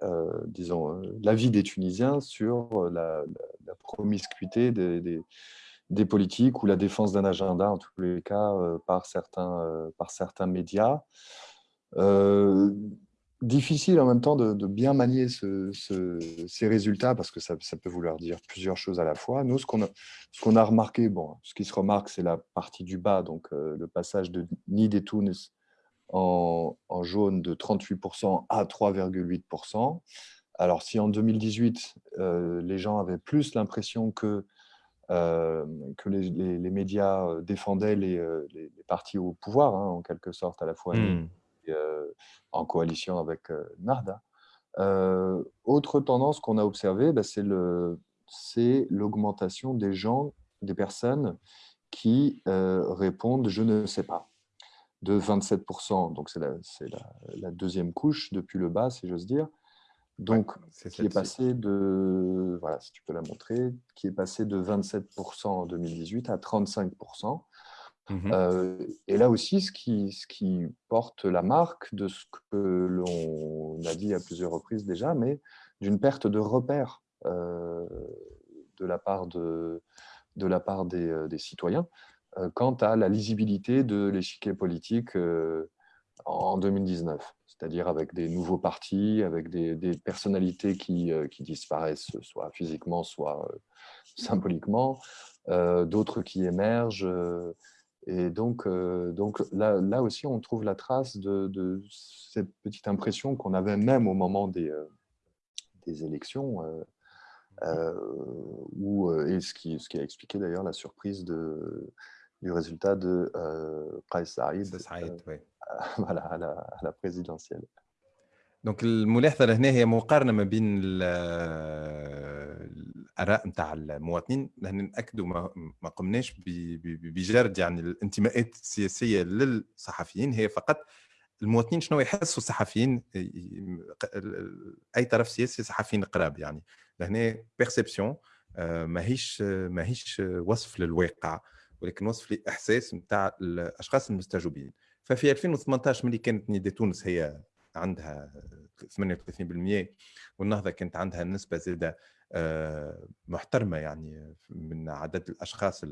euh, disons, euh, l'avis des Tunisiens sur la, promiscuité des, des, politiques ou la défense d'un agenda, en tous les cas, par, certains, par certains médias. Difficile en même temps de, bien manier ces résultats parce que ça, peut vouloir dire plusieurs choses à la fois. Nous, ce qu'on a, remarqué, bon, ce qui se remarque, c'est la partie du bas, donc le passage de Nid et Tunis en, jaune de 38% à 3,8%. Alors, si en 2018, euh, les gens avaient plus l'impression que, euh, que les, médias euh, défendaient les, partis au pouvoir, hein, en quelque sorte, à la fois. En coalition avec Narda, autre tendance qu'on a observée, bah, c'est l'augmentation des gens, des personnes qui répondent « je ne sais pas » de 27%, donc c'est la, la, deuxième couche depuis le bas, si j'ose dire. Donc, qui est passé de, voilà, si tu peux la montrer, qui est passé de 27% en 2018 à 35%. Mmh euh, et là aussi, ce qui, porte la marque de ce que l'on a dit à plusieurs reprises déjà, mais d'une perte de repères euh, de la part, de, la part des, euh, citoyens. Quant à la lisibilité de l'échiquier politique en 2019, c'est-à-dire avec des nouveaux partis, avec des, personnalités qui, disparaissent, soit physiquement, soit symboliquement, d'autres qui émergent. et donc, donc là, là, aussi, on trouve la trace de, cette petite impression qu'on avait même au moment des, des élections, où, et ce qui, ce qui a expliqué d'ailleurs la surprise de, du résultat de euh, Saïd, Saïd euh, voilà, à, la, à la présidentielle. دونك الملاحظه لهنا هي مقارنه ما بين الآراء نتاع المواطنين لأن نأكدوا ما, ما قمناش بجرد يعني الانتماءات السياسية للصحفيين هي فقط المواطنين شنو يحسوا الصحفيين أي طرف سياسي صحفيين قراب يعني. لهنا بيرسبسيون آه، ماهيش ماهيش وصف للواقع ولكن وصف لي احساس نتاع الأشخاص المستجوبين. ففي 2018 ملي كانت نداء تونس هي عندها 38% والنهضة كانت عندها نسبة زاده محترمة يعني من عدد الأشخاص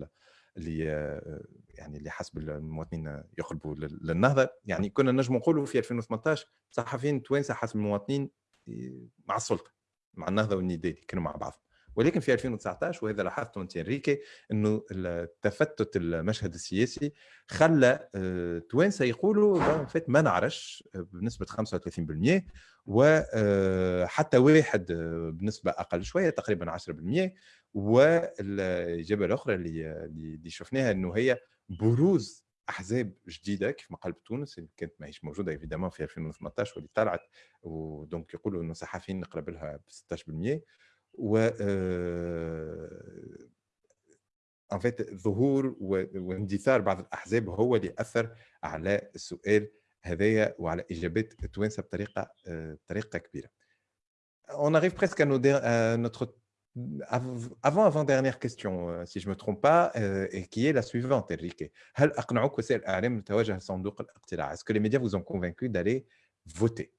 اللي آه، يعني اللي حسب المواطنين يقربوا للنهضة. يعني كنا نجم نقولوا في 2018 صحفيين توانسه حسب المواطنين مع السلطة مع النهضة والنداء كانوا مع بعض. ولكن في 2019 وهذا لاحظته أنت أنريكي إنه تفتت المشهد السياسي خلى آه، توانسة يقولوا فات ما نعرفش آه، بنسبة 35% وحتى آه، واحد بنسبة أقل شوية تقريبا 10% والإجابة الأخرى اللي شفناها إنه هي بروز أحزاب جديدة كيف ما قال بتونس اللي كانت ماهيش موجودة إيفيدامون في 2018 واللي طلعت ودونك يقولوا إنه صحفيين نقرب لها ب 16% و ان فيت ظهور واندثار بعض الاحزاب هو اللي اثر على السؤال هذايا وعلى اجابات التوانسه بطريقه بطريقه كبيره. On arrive presque à, nos, à notre avant avant dernière question si je me trompe pas et qui est la suivante Enrique. هل اقنعوك وسائل الاعلام بتوجه صندوق الاقتراع؟ Est-ce que les médias vous ont convaincu d'aller voter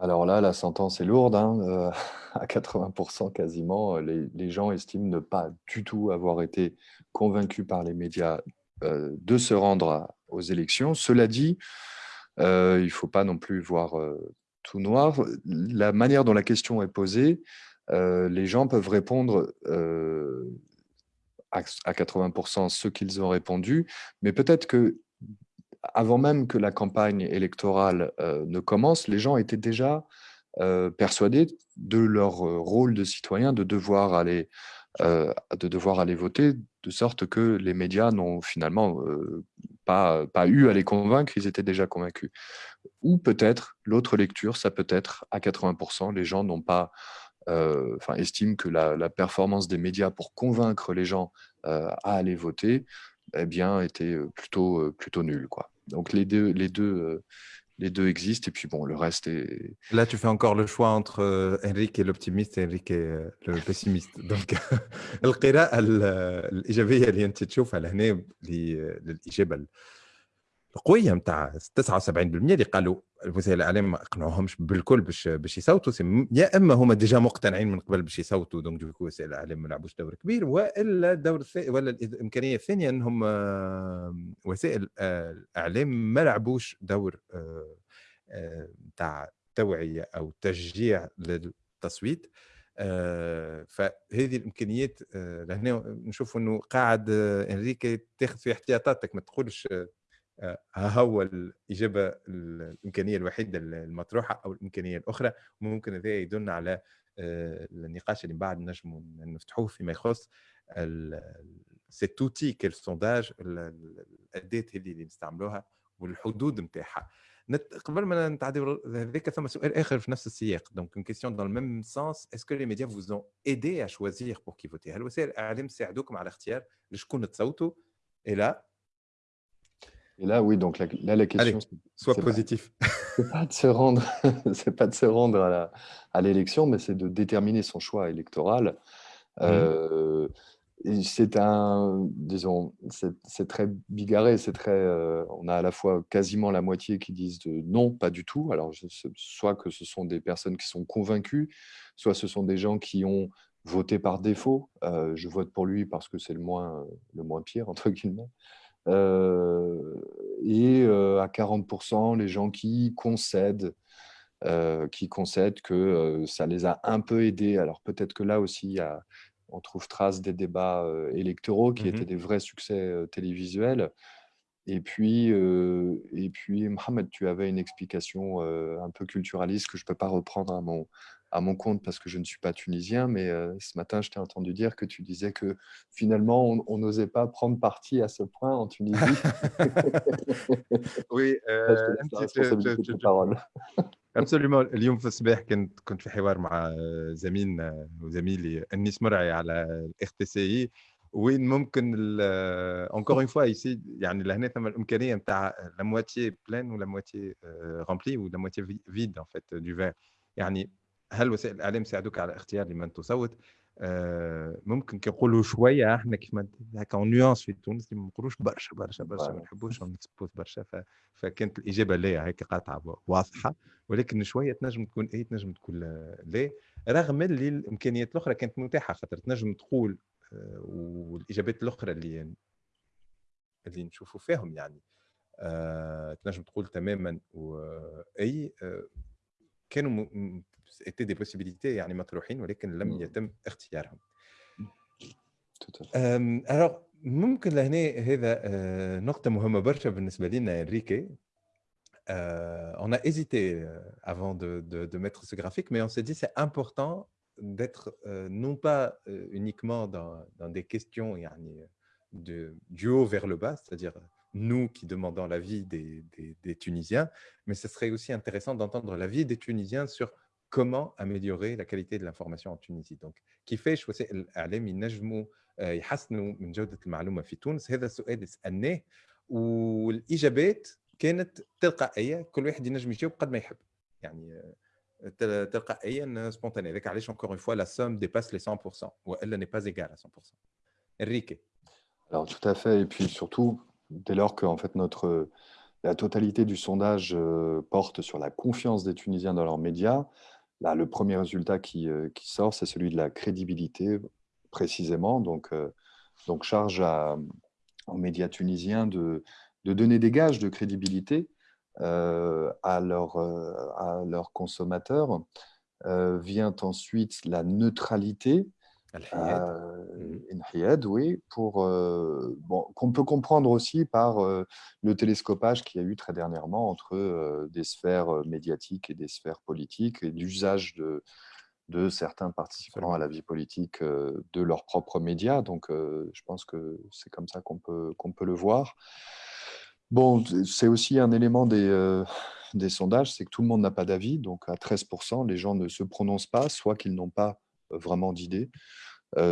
Alors là, la sentence est lourde, hein, euh, à 80% quasiment. Les, gens estiment ne pas du tout avoir été convaincus par les médias euh, de se rendre aux élections. Cela dit, euh, il ne faut pas non plus voir tout noir. La manière dont la question est posée, les gens peuvent répondre à 80% ce qu'ils ont répondu, mais peut-être que avant même que la campagne électorale euh, ne commence, les gens étaient déjà euh, persuadés de leur euh, rôle de citoyen, de devoir aller, de devoir aller voter, de sorte que les médias n'ont finalement pas, pas eu à les convaincre, ils étaient déjà convaincus. Ou peut-être, l'autre lecture, ça peut être à 80%, les gens n'ont pas, enfin, que la, performance des médias pour convaincre les gens à aller voter, eh bien, était plutôt, plutôt nulle. Quoi. Donc les deux, les deux, les deux existent et puis bon, le reste est. Là, tu fais encore le choix entre euh, Enrique l'optimiste et Enrique le pessimiste. Donc, القراءة الإيجابية اللي أنت تشوفها لهنا للإجابة القويه نتاع 79% اللي قالوا وسائل الإعلام ما أقنعوهمش بالكل باش باش يصوتوا يا إما هما ديجا مقتنعين من قبل باش يصوتوا دونك دوكو وسائل الإعلام ما لعبوش دور كبير وإلا الدور ولا الإمكانية الثانية إنهم وسائل الإعلام ما لعبوش دور نتاع توعية أو تشجيع للتصويت فهذه الإمكانيات لهنا نشوف إنه قاعد إنريكي تاخذ في احتياطاتك ما تقولش ها هو الإجابة الإمكانية الوحيدة المطروحة أو الإمكانية الأخرى ممكن هذا يدلنا على آه، النقاش اللي من بعد نجم نفتحوه فيما يخص سيت اوتي كيل سونداج الأداة هذه اللي نستعملوها والحدود نتاعها. قبل ما نتعدي هذاك ثم سؤال آخر في نفس السياق. دونك اون كيسيون دون الميم سونس اسكو لي ميديا فوز اون ايدي ا شوازيغ بور كيفوتي هل وسائل الإعلام ساعدوكم على اختيار لشكون تصوتوا؟ إلى et là, oui, donc là, la question. soit positif. C'est pas de se rendre, c'est pas de se rendre à l'élection, mais c'est de déterminer son choix électoral. Mmh. Euh, c'est un, disons, c'est très bigarré, c'est très, euh, on a à la fois quasiment la moitié qui disent de non, pas du tout. Alors, soit que ce sont des personnes qui sont convaincues, soit ce sont des gens qui ont voté par défaut. Euh, je vote pour lui parce que c'est le moins, le moins pire entre guillemets. Euh, et euh, à 40%, les gens qui concèdent, euh, qui concèdent que ça les a un peu aidés. Alors peut-être que là aussi, on trouve trace des débats électoraux qui mmh étaient des vrais succès télévisuels. Et puis, et puis, Mohamed, tu avais une explication un peu culturaliste que je ne peux pas reprendre à mon, à mon compte parce que je ne suis pas tunisien, mais euh, ce matin, je t'ai entendu dire que tu disais que finalement, on n'osait pas prendre parti à ce point en Tunisie. oui, euh, parole. absolument اليوم في الصباح كنت كنت في حوار مع زميلنا وزميلي انيس مرعي على الاخ تي سي اي وين ممكن اونكور اون فوا ايسي يعني لهنا ثم الإمكانية نتاع لا مواتيي بلان ولا مواتيي رامبلي ولا مواتيي فيد ان فيت دو فير يعني هل وسائل الإعلام ساعدوك على اختيار لمن تصوت؟ آه ممكن كنقولوا شوية إحنا كيف ما هكا نيونس في تونس ما نقولوش برشا برشا برشا ما نحبوش نكسبوت برشا فكانت الإجابة لا هيك قاطعة واضحة. ولكن شوية تنجم تكون اي تنجم تكون لا. رغم اللي الإمكانيات الأخرى كانت متاحة خاطر تنجم تقول آه والإجابات الأخرى اللي اللي نشوفوا فيهم يعني آه تنجم تقول تماما واي آه كانوا étaient des possibilités يعني مطروحين ولكن لم يتم اختيارهم. ممكن لهنا هذا نقطة مهمة برشا بالنسبة لنا إنريكي. on a hésité avant de, de, de, mettre ce graphique, mais on s'est dit c'est important d'être non pas uniquement dans, dans, des questions yani, de, du haut vers le bas, c'est-à-dire nous qui demandons l'avis des, des, des, Tunisiens, mais ce serait aussi intéressant d'entendre l'avis des Tunisiens sur comment améliorer la qualité de l'information en Tunisie donc كيفاش وسائل الاعلام ينجموا يحسنوا من جوده المعلومه في تونس هذا السؤال سالناه والاجابات كانت تلقائيه كل واحد ينجم يجاوب قد ما يحب يعني تلقائيا سبونتاني هذاك علاش encore une fois la somme dépasse les 100% والا n'est pas égale à 100% Enrique Alors tout à fait et puis surtout dès lors que en fait notre la totalité du sondage porte sur la confiance des Tunisiens dans leurs médias, Là, le premier résultat qui, euh, qui sort, c'est celui de la crédibilité, précisément. Donc, euh, donc charge à, aux médias tunisiens de, de, donner des gages de crédibilité euh, à, leur, à leurs consommateurs. vient ensuite la neutralité euh, oui, pour euh, bon, qu'on peut comprendre aussi par euh, le télescopage qu'il y a eu très dernièrement entre des sphères médiatiques et des sphères politiques et l'usage de, de certains participants à la vie politique de leurs propres médias. Donc, je pense que c'est comme ça qu'on peut, qu'on peut le voir. Bon, c'est aussi un élément des, des sondages, c'est que tout le monde n'a pas d'avis. Donc, à 13%, les gens ne se prononcent pas, soit qu'ils n'ont pas vraiment d'idée,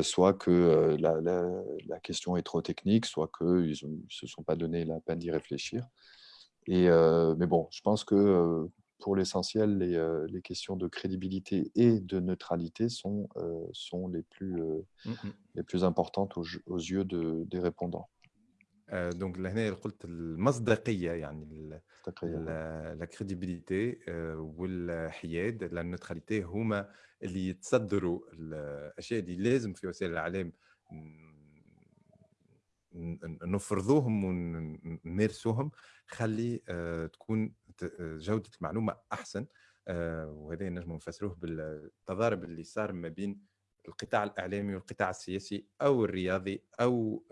soit que la, question est trop technique, soit qu'ils ne se sont pas donné la peine d'y réfléchir. Et, mais bon, je pense que pour l'essentiel, les, questions de crédibilité et de neutralité sont, sont les, plus, mmh les plus importantes aux, aux yeux de, des répondants. دونك لهنا قلت المصداقية يعني لا كريديبيليتي والحياد لا نوتراليتي هما اللي يتصدروا الأشياء اللي لازم في وسائل الإعلام نفرضوهم ونمارسوهم خلي تكون جودة المعلومة أحسن وهذا نجم نفسروه بالتضارب اللي صار ما بين القطاع الإعلامي والقطاع السياسي أو الرياضي أو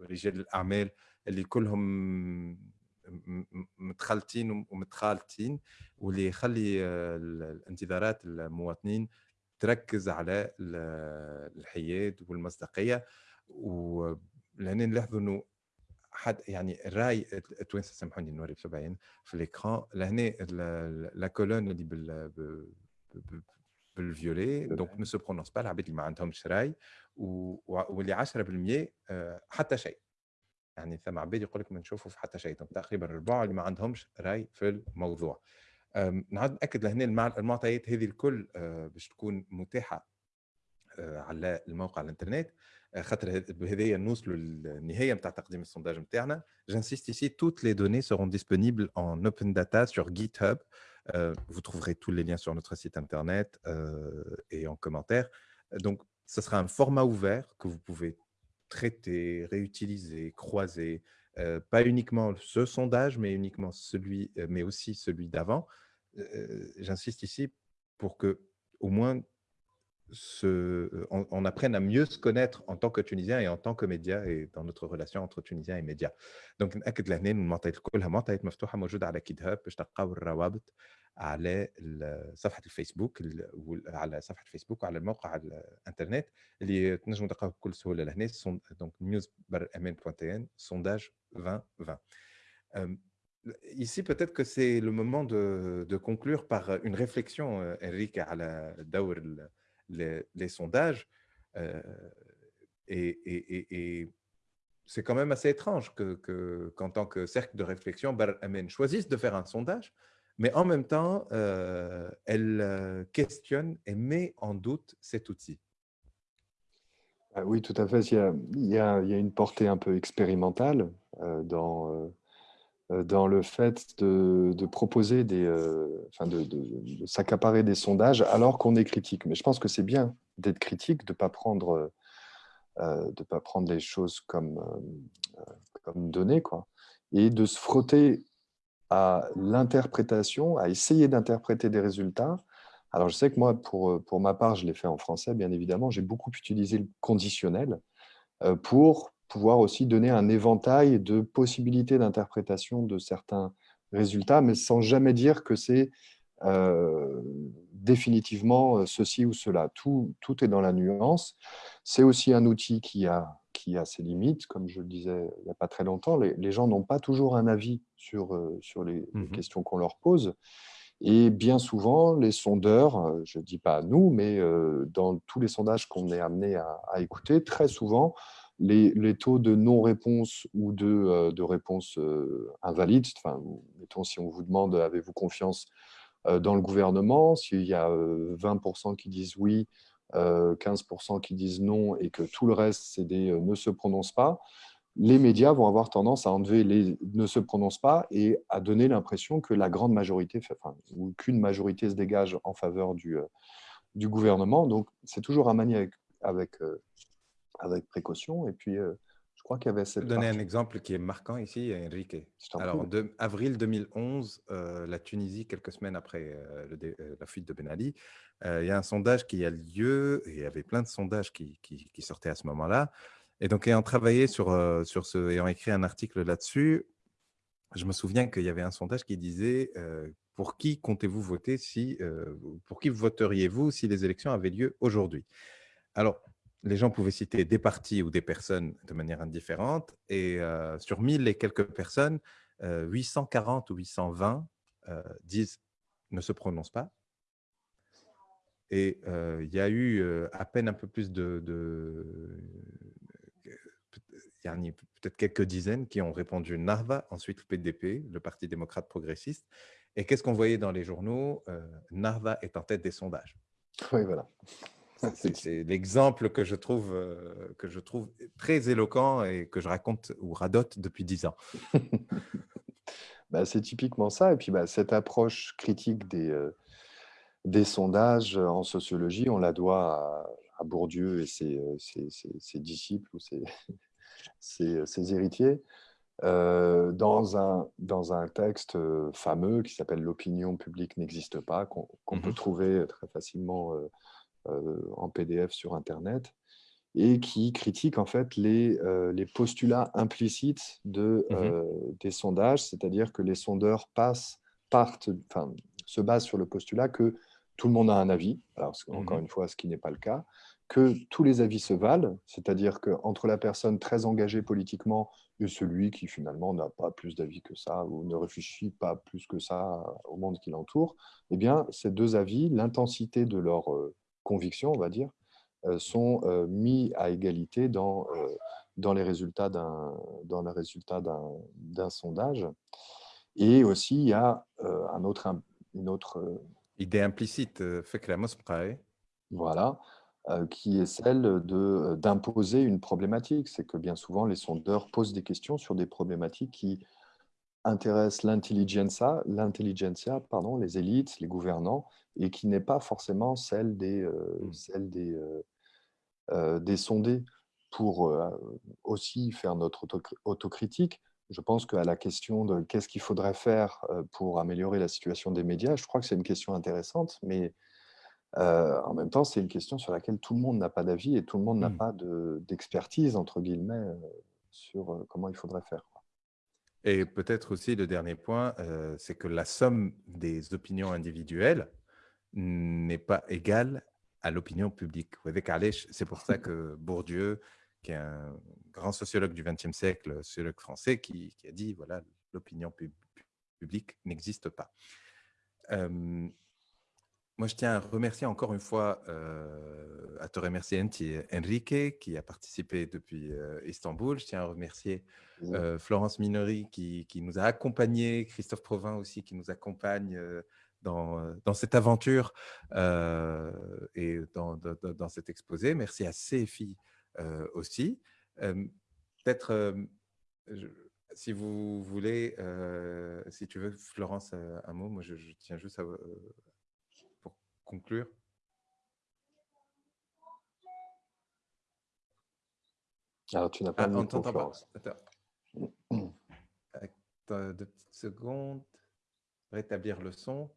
رجال الأعمال اللي كلهم متخلطين ومتخالطين واللي يخلي الانتظارات المواطنين تركز على الحياد والمصداقية. ولهنا نلاحظوا إنه حد يعني الرأي التوانسه سامحوني نوري بسبعين في الإكران لهنا لا كولون اللي بال بالفيولي دونك نو سو برونونس با العباد اللي ما عندهمش راي واللي 10% آه، حتى شيء يعني ثم عباد يقول لك ما نشوفوا في حتى شيء تقريبا ربع اللي ما عندهمش راي في الموضوع نعود نأكد لهنا المعطيات هذه الكل آه، باش تكون متاحة آه، على الموقع الإنترنت. خاطر بهذايا نوصلوا للنهاية نتاع تقديم السونداج نتاعنا جانسيست ici toutes les données seront disponibles en open data sur GitHub. Vous trouverez tous les liens sur notre site internet et en commentaire. Donc, ce sera un format ouvert que vous pouvez traiter, réutiliser, croiser, pas uniquement ce sondage, mais uniquement celui, mais aussi celui d'avant. J'insiste ici pour que au moins on, apprenne à mieux se connaître en tant que Tunisien et en tant que média et dans notre relation entre Tunisiens et médias. Donc, نأكد لهنا المعطيات كلها معطيات مفتوحة موجودة على كيت هاب باش تلقاو الروابط على صفحة الفيسبوك على صفحة الفيسبوك وعلى الموقع الانترنت اللي تنجموا تلقاوه بكل سهولة لهنا donc news.mn.tn sondage 2020. Ici, peut-être que c'est le moment de, de, conclure par une réflexion, Enrique, على دور les, sondages. Euh, et, c'est quand même assez étrange que, qu'en tant que cercle de réflexion, Bar Amen choisisse de faire un sondage, mais en même temps, euh, elle euh, questionne et met en doute cet outil. Ah oui, tout à fait. Il y a, une portée un peu expérimentale dans le fait de, proposer des, euh, enfin de, s'accaparer des sondages alors qu'on est critique. Mais je pense que c'est bien d'être critique, de ne pas prendre euh, de pas prendre les choses comme, comme données, quoi, et de se frotter à l'interprétation, à essayer d'interpréter des résultats. Alors, je sais que moi, pour, pour ma part, je l'ai fait en français, bien évidemment, j'ai beaucoup utilisé le conditionnel pour pouvoir aussi donner un éventail de possibilités d'interprétation de certains résultats, mais sans jamais dire que c'est euh, définitivement euh, ceci ou cela. Tout, tout est dans la nuance. C'est aussi un outil qui a, qui a ses limites, comme je le disais il n'y a pas très longtemps. Les, gens n'ont pas toujours un avis sur, euh, sur les, mmh questions qu'on leur pose. Et bien souvent, les sondeurs, je ne dis pas nous, mais dans tous les sondages qu'on est amené à, à écouter, très souvent, les, taux de non-réponse ou de, euh, de réponse euh, invalide, enfin, mettons, si on vous demande avez-vous confiance euh, dans le gouvernement, s'il y a 20% qui disent oui, 15% qui disent non et que tout le reste, c'est des ne se prononce pas, les médias vont avoir tendance à enlever les ne se prononce pas et à donner l'impression que la grande majorité, enfin, ou qu'une majorité se dégage en faveur du, du gouvernement. Donc, c'est toujours à manier avec avec précaution. Et puis, euh, je crois qu'il y avait cette. Je vais donner un exemple qui est marquant ici, Enrique. Alors, en avril 2011, euh, la Tunisie, quelques semaines après euh, la fuite de Ben Ali, il y a un sondage qui a lieu, et il y avait plein de sondages qui, qui, sortaient à ce moment-là. Et donc, ayant travaillé sur, sur ce, ayant écrit un article là-dessus, je me souviens qu'il y avait un sondage qui disait pour qui comptez-vous voter si, pour qui voteriez-vous si les élections avaient lieu aujourd'hui? Alors, les gens pouvaient citer des partis ou des personnes de manière indifférente. Et sur 1000 et quelques personnes, 840 ou 820 disent ne se prononcent pas. Et il y a eu à peine un peu plus de... a peut-être quelques dizaines qui ont répondu Narva, ensuite le PDP, le Parti démocrate progressiste. Et qu'est-ce qu'on voyait dans les journaux? Narva est en tête des sondages. Oui, voilà. C'est l'exemple que, je trouve, que je trouve très éloquent et que je raconte ou radote depuis dix ans. bah, C'est typiquement ça. Et puis, bah, cette approche critique des, des sondages en sociologie, on la doit à, Bourdieu et ses, ses, disciples ou ses, héritiers. dans, un, dans un texte fameux qui s'appelle L'opinion publique n'existe pas, qu'on peut mmh trouver très facilement euh, en PDF sur Internet et qui critique en fait les, euh, les postulats implicites de, mmh euh, des sondages, c'est-à-dire que les sondeurs passent, partent, enfin, se basent sur le postulat que tout le monde a un avis, alors mmh encore une fois, ce qui n'est pas le cas, que tous les avis se valent, c'est-à-dire qu'entre la personne très engagée politiquement et celui qui finalement n'a pas plus d'avis que ça ou ne réfléchit pas plus que ça au monde qui l'entoure, eh bien, ces deux avis, l'intensité de leur convictions, on va dire, euh, sont euh, mis à égalité dans, euh, dans les résultats d'un sondage. Et aussi, il y a un autre, une autre... Idée implicite, fait que la Voilà, qui est celle d'imposer une problématique. C'est que bien souvent, les sondeurs posent des questions sur des problématiques qui intéressent l'intelligentsia, pardon, les élites, les gouvernants, et qui n'est pas forcément celle des, euh, mmh. celle des, euh, euh, des sondés. Pour aussi faire notre autocritique, je pense qu'à la question de qu'est-ce qu'il faudrait faire pour améliorer la situation des médias, je crois que c'est une question intéressante, mais en même temps, c'est une question sur laquelle tout le monde n'a pas d'avis et tout le monde n'a mmh. pas d'expertise, entre guillemets, sur comment il faudrait faire. Et peut-être aussi le dernier point, c'est que la somme des opinions individuelles n'est pas égale à l'opinion publique. C'est pour ça que Bourdieu, qui est un grand sociologue du XXe siècle, sociologue français, qui, a dit voilà, l'opinion publique n'existe pas. Moi, je tiens à remercier encore une fois, euh, à te remercier Enrique, qui a participé depuis euh, Istanbul. Je tiens à remercier euh, Florence Minori, qui, qui, nous a accompagnés, Christophe Provin aussi, qui nous accompagne dans, dans, cette aventure et dans, dans, cet exposé. Merci à CFI aussi. Peut-être, si vous voulez, si tu veux, Florence, un mot, moi je, tiens juste à, conclure? Alors, tu n'as pas ah, on t'entend pas. Attends. deux petites secondes. Rétablir le son.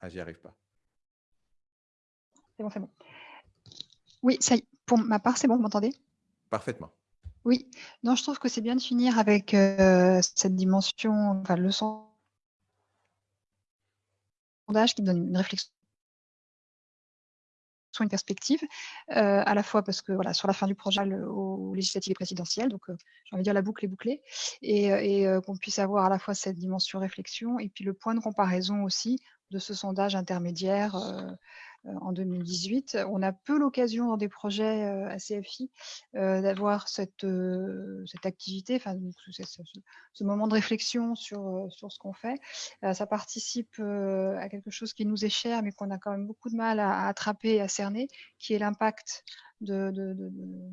Ah, j'y arrive pas. C'est bon, c'est bon. Oui, ça pour ma part, c'est bon, vous m'entendez? Parfaitement. Oui, non, je trouve que c'est bien de finir avec euh, cette dimension, enfin, le sondage qui donne une réflexion une perspective, euh, à la fois parce que voilà, sur la fin du projet au législatif et présidentiel, donc euh, j'ai envie de dire la boucle est bouclée, et, qu'on puisse avoir à la fois cette dimension réflexion et puis le point de comparaison aussi de ce sondage intermédiaire euh, euh, en 2018. On a peu l'occasion dans des projets euh, à CFI d'avoir cette, activité, enfin, ce, moment de réflexion sur, ce qu'on fait. ça participe à quelque chose qui nous est cher, mais qu'on a quand même beaucoup de mal à, attraper à cerner, qui est l'impact de,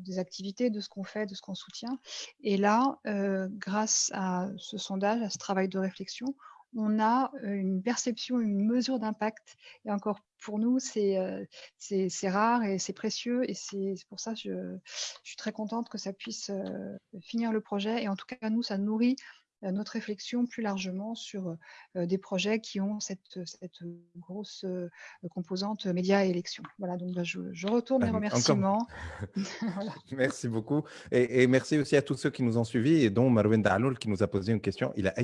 des activités, de ce qu'on fait, de ce qu'on soutient. Et là, grâce à ce sondage, à ce travail de réflexion, on a une perception, une mesure d'impact. Et encore pour nous, c'est rare et c'est précieux. Et c'est pour ça que je, suis très contente que ça puisse finir le projet. Et en tout cas, nous, ça nourrit euh, notre réflexion plus largement sur euh, euh, des projets qui ont cette, cette grosse composante médias et élections. Voilà, donc bah, je, retourne les remerciements. Merci beaucoup. Et, merci aussi à tous ceux qui nous ont suivis et dont Marwen Daloul qui nous a posé une question. Il a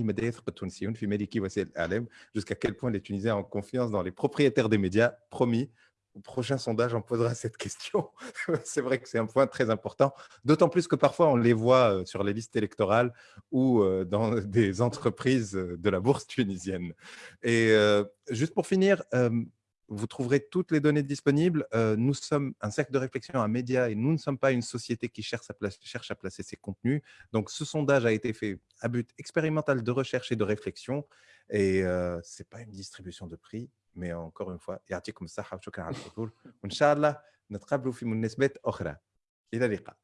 jusqu'à quel point les Tunisiens ont confiance dans les propriétaires des médias Promis, au prochain sondage, on posera cette question. c'est vrai que c'est un point très important, d'autant plus que parfois on les voit euh, sur les listes électorales ou euh, dans des entreprises de la bourse tunisienne. Et juste pour finir, vous trouverez toutes les données disponibles. nous sommes un cercle de réflexion, un média, et nous ne sommes pas une société qui cherche à placer ses contenus. Donc, ce sondage a été fait à but expérimental de recherche et de réflexion. Et ce n'est pas une distribution de prix, مي اونكور اون فوا يعطيكم الصحه وشكرا على الحضور وان شاء الله نتقابلوا في مناسبات أخرى إلى اللقاء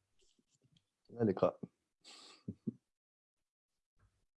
إلى اللقاء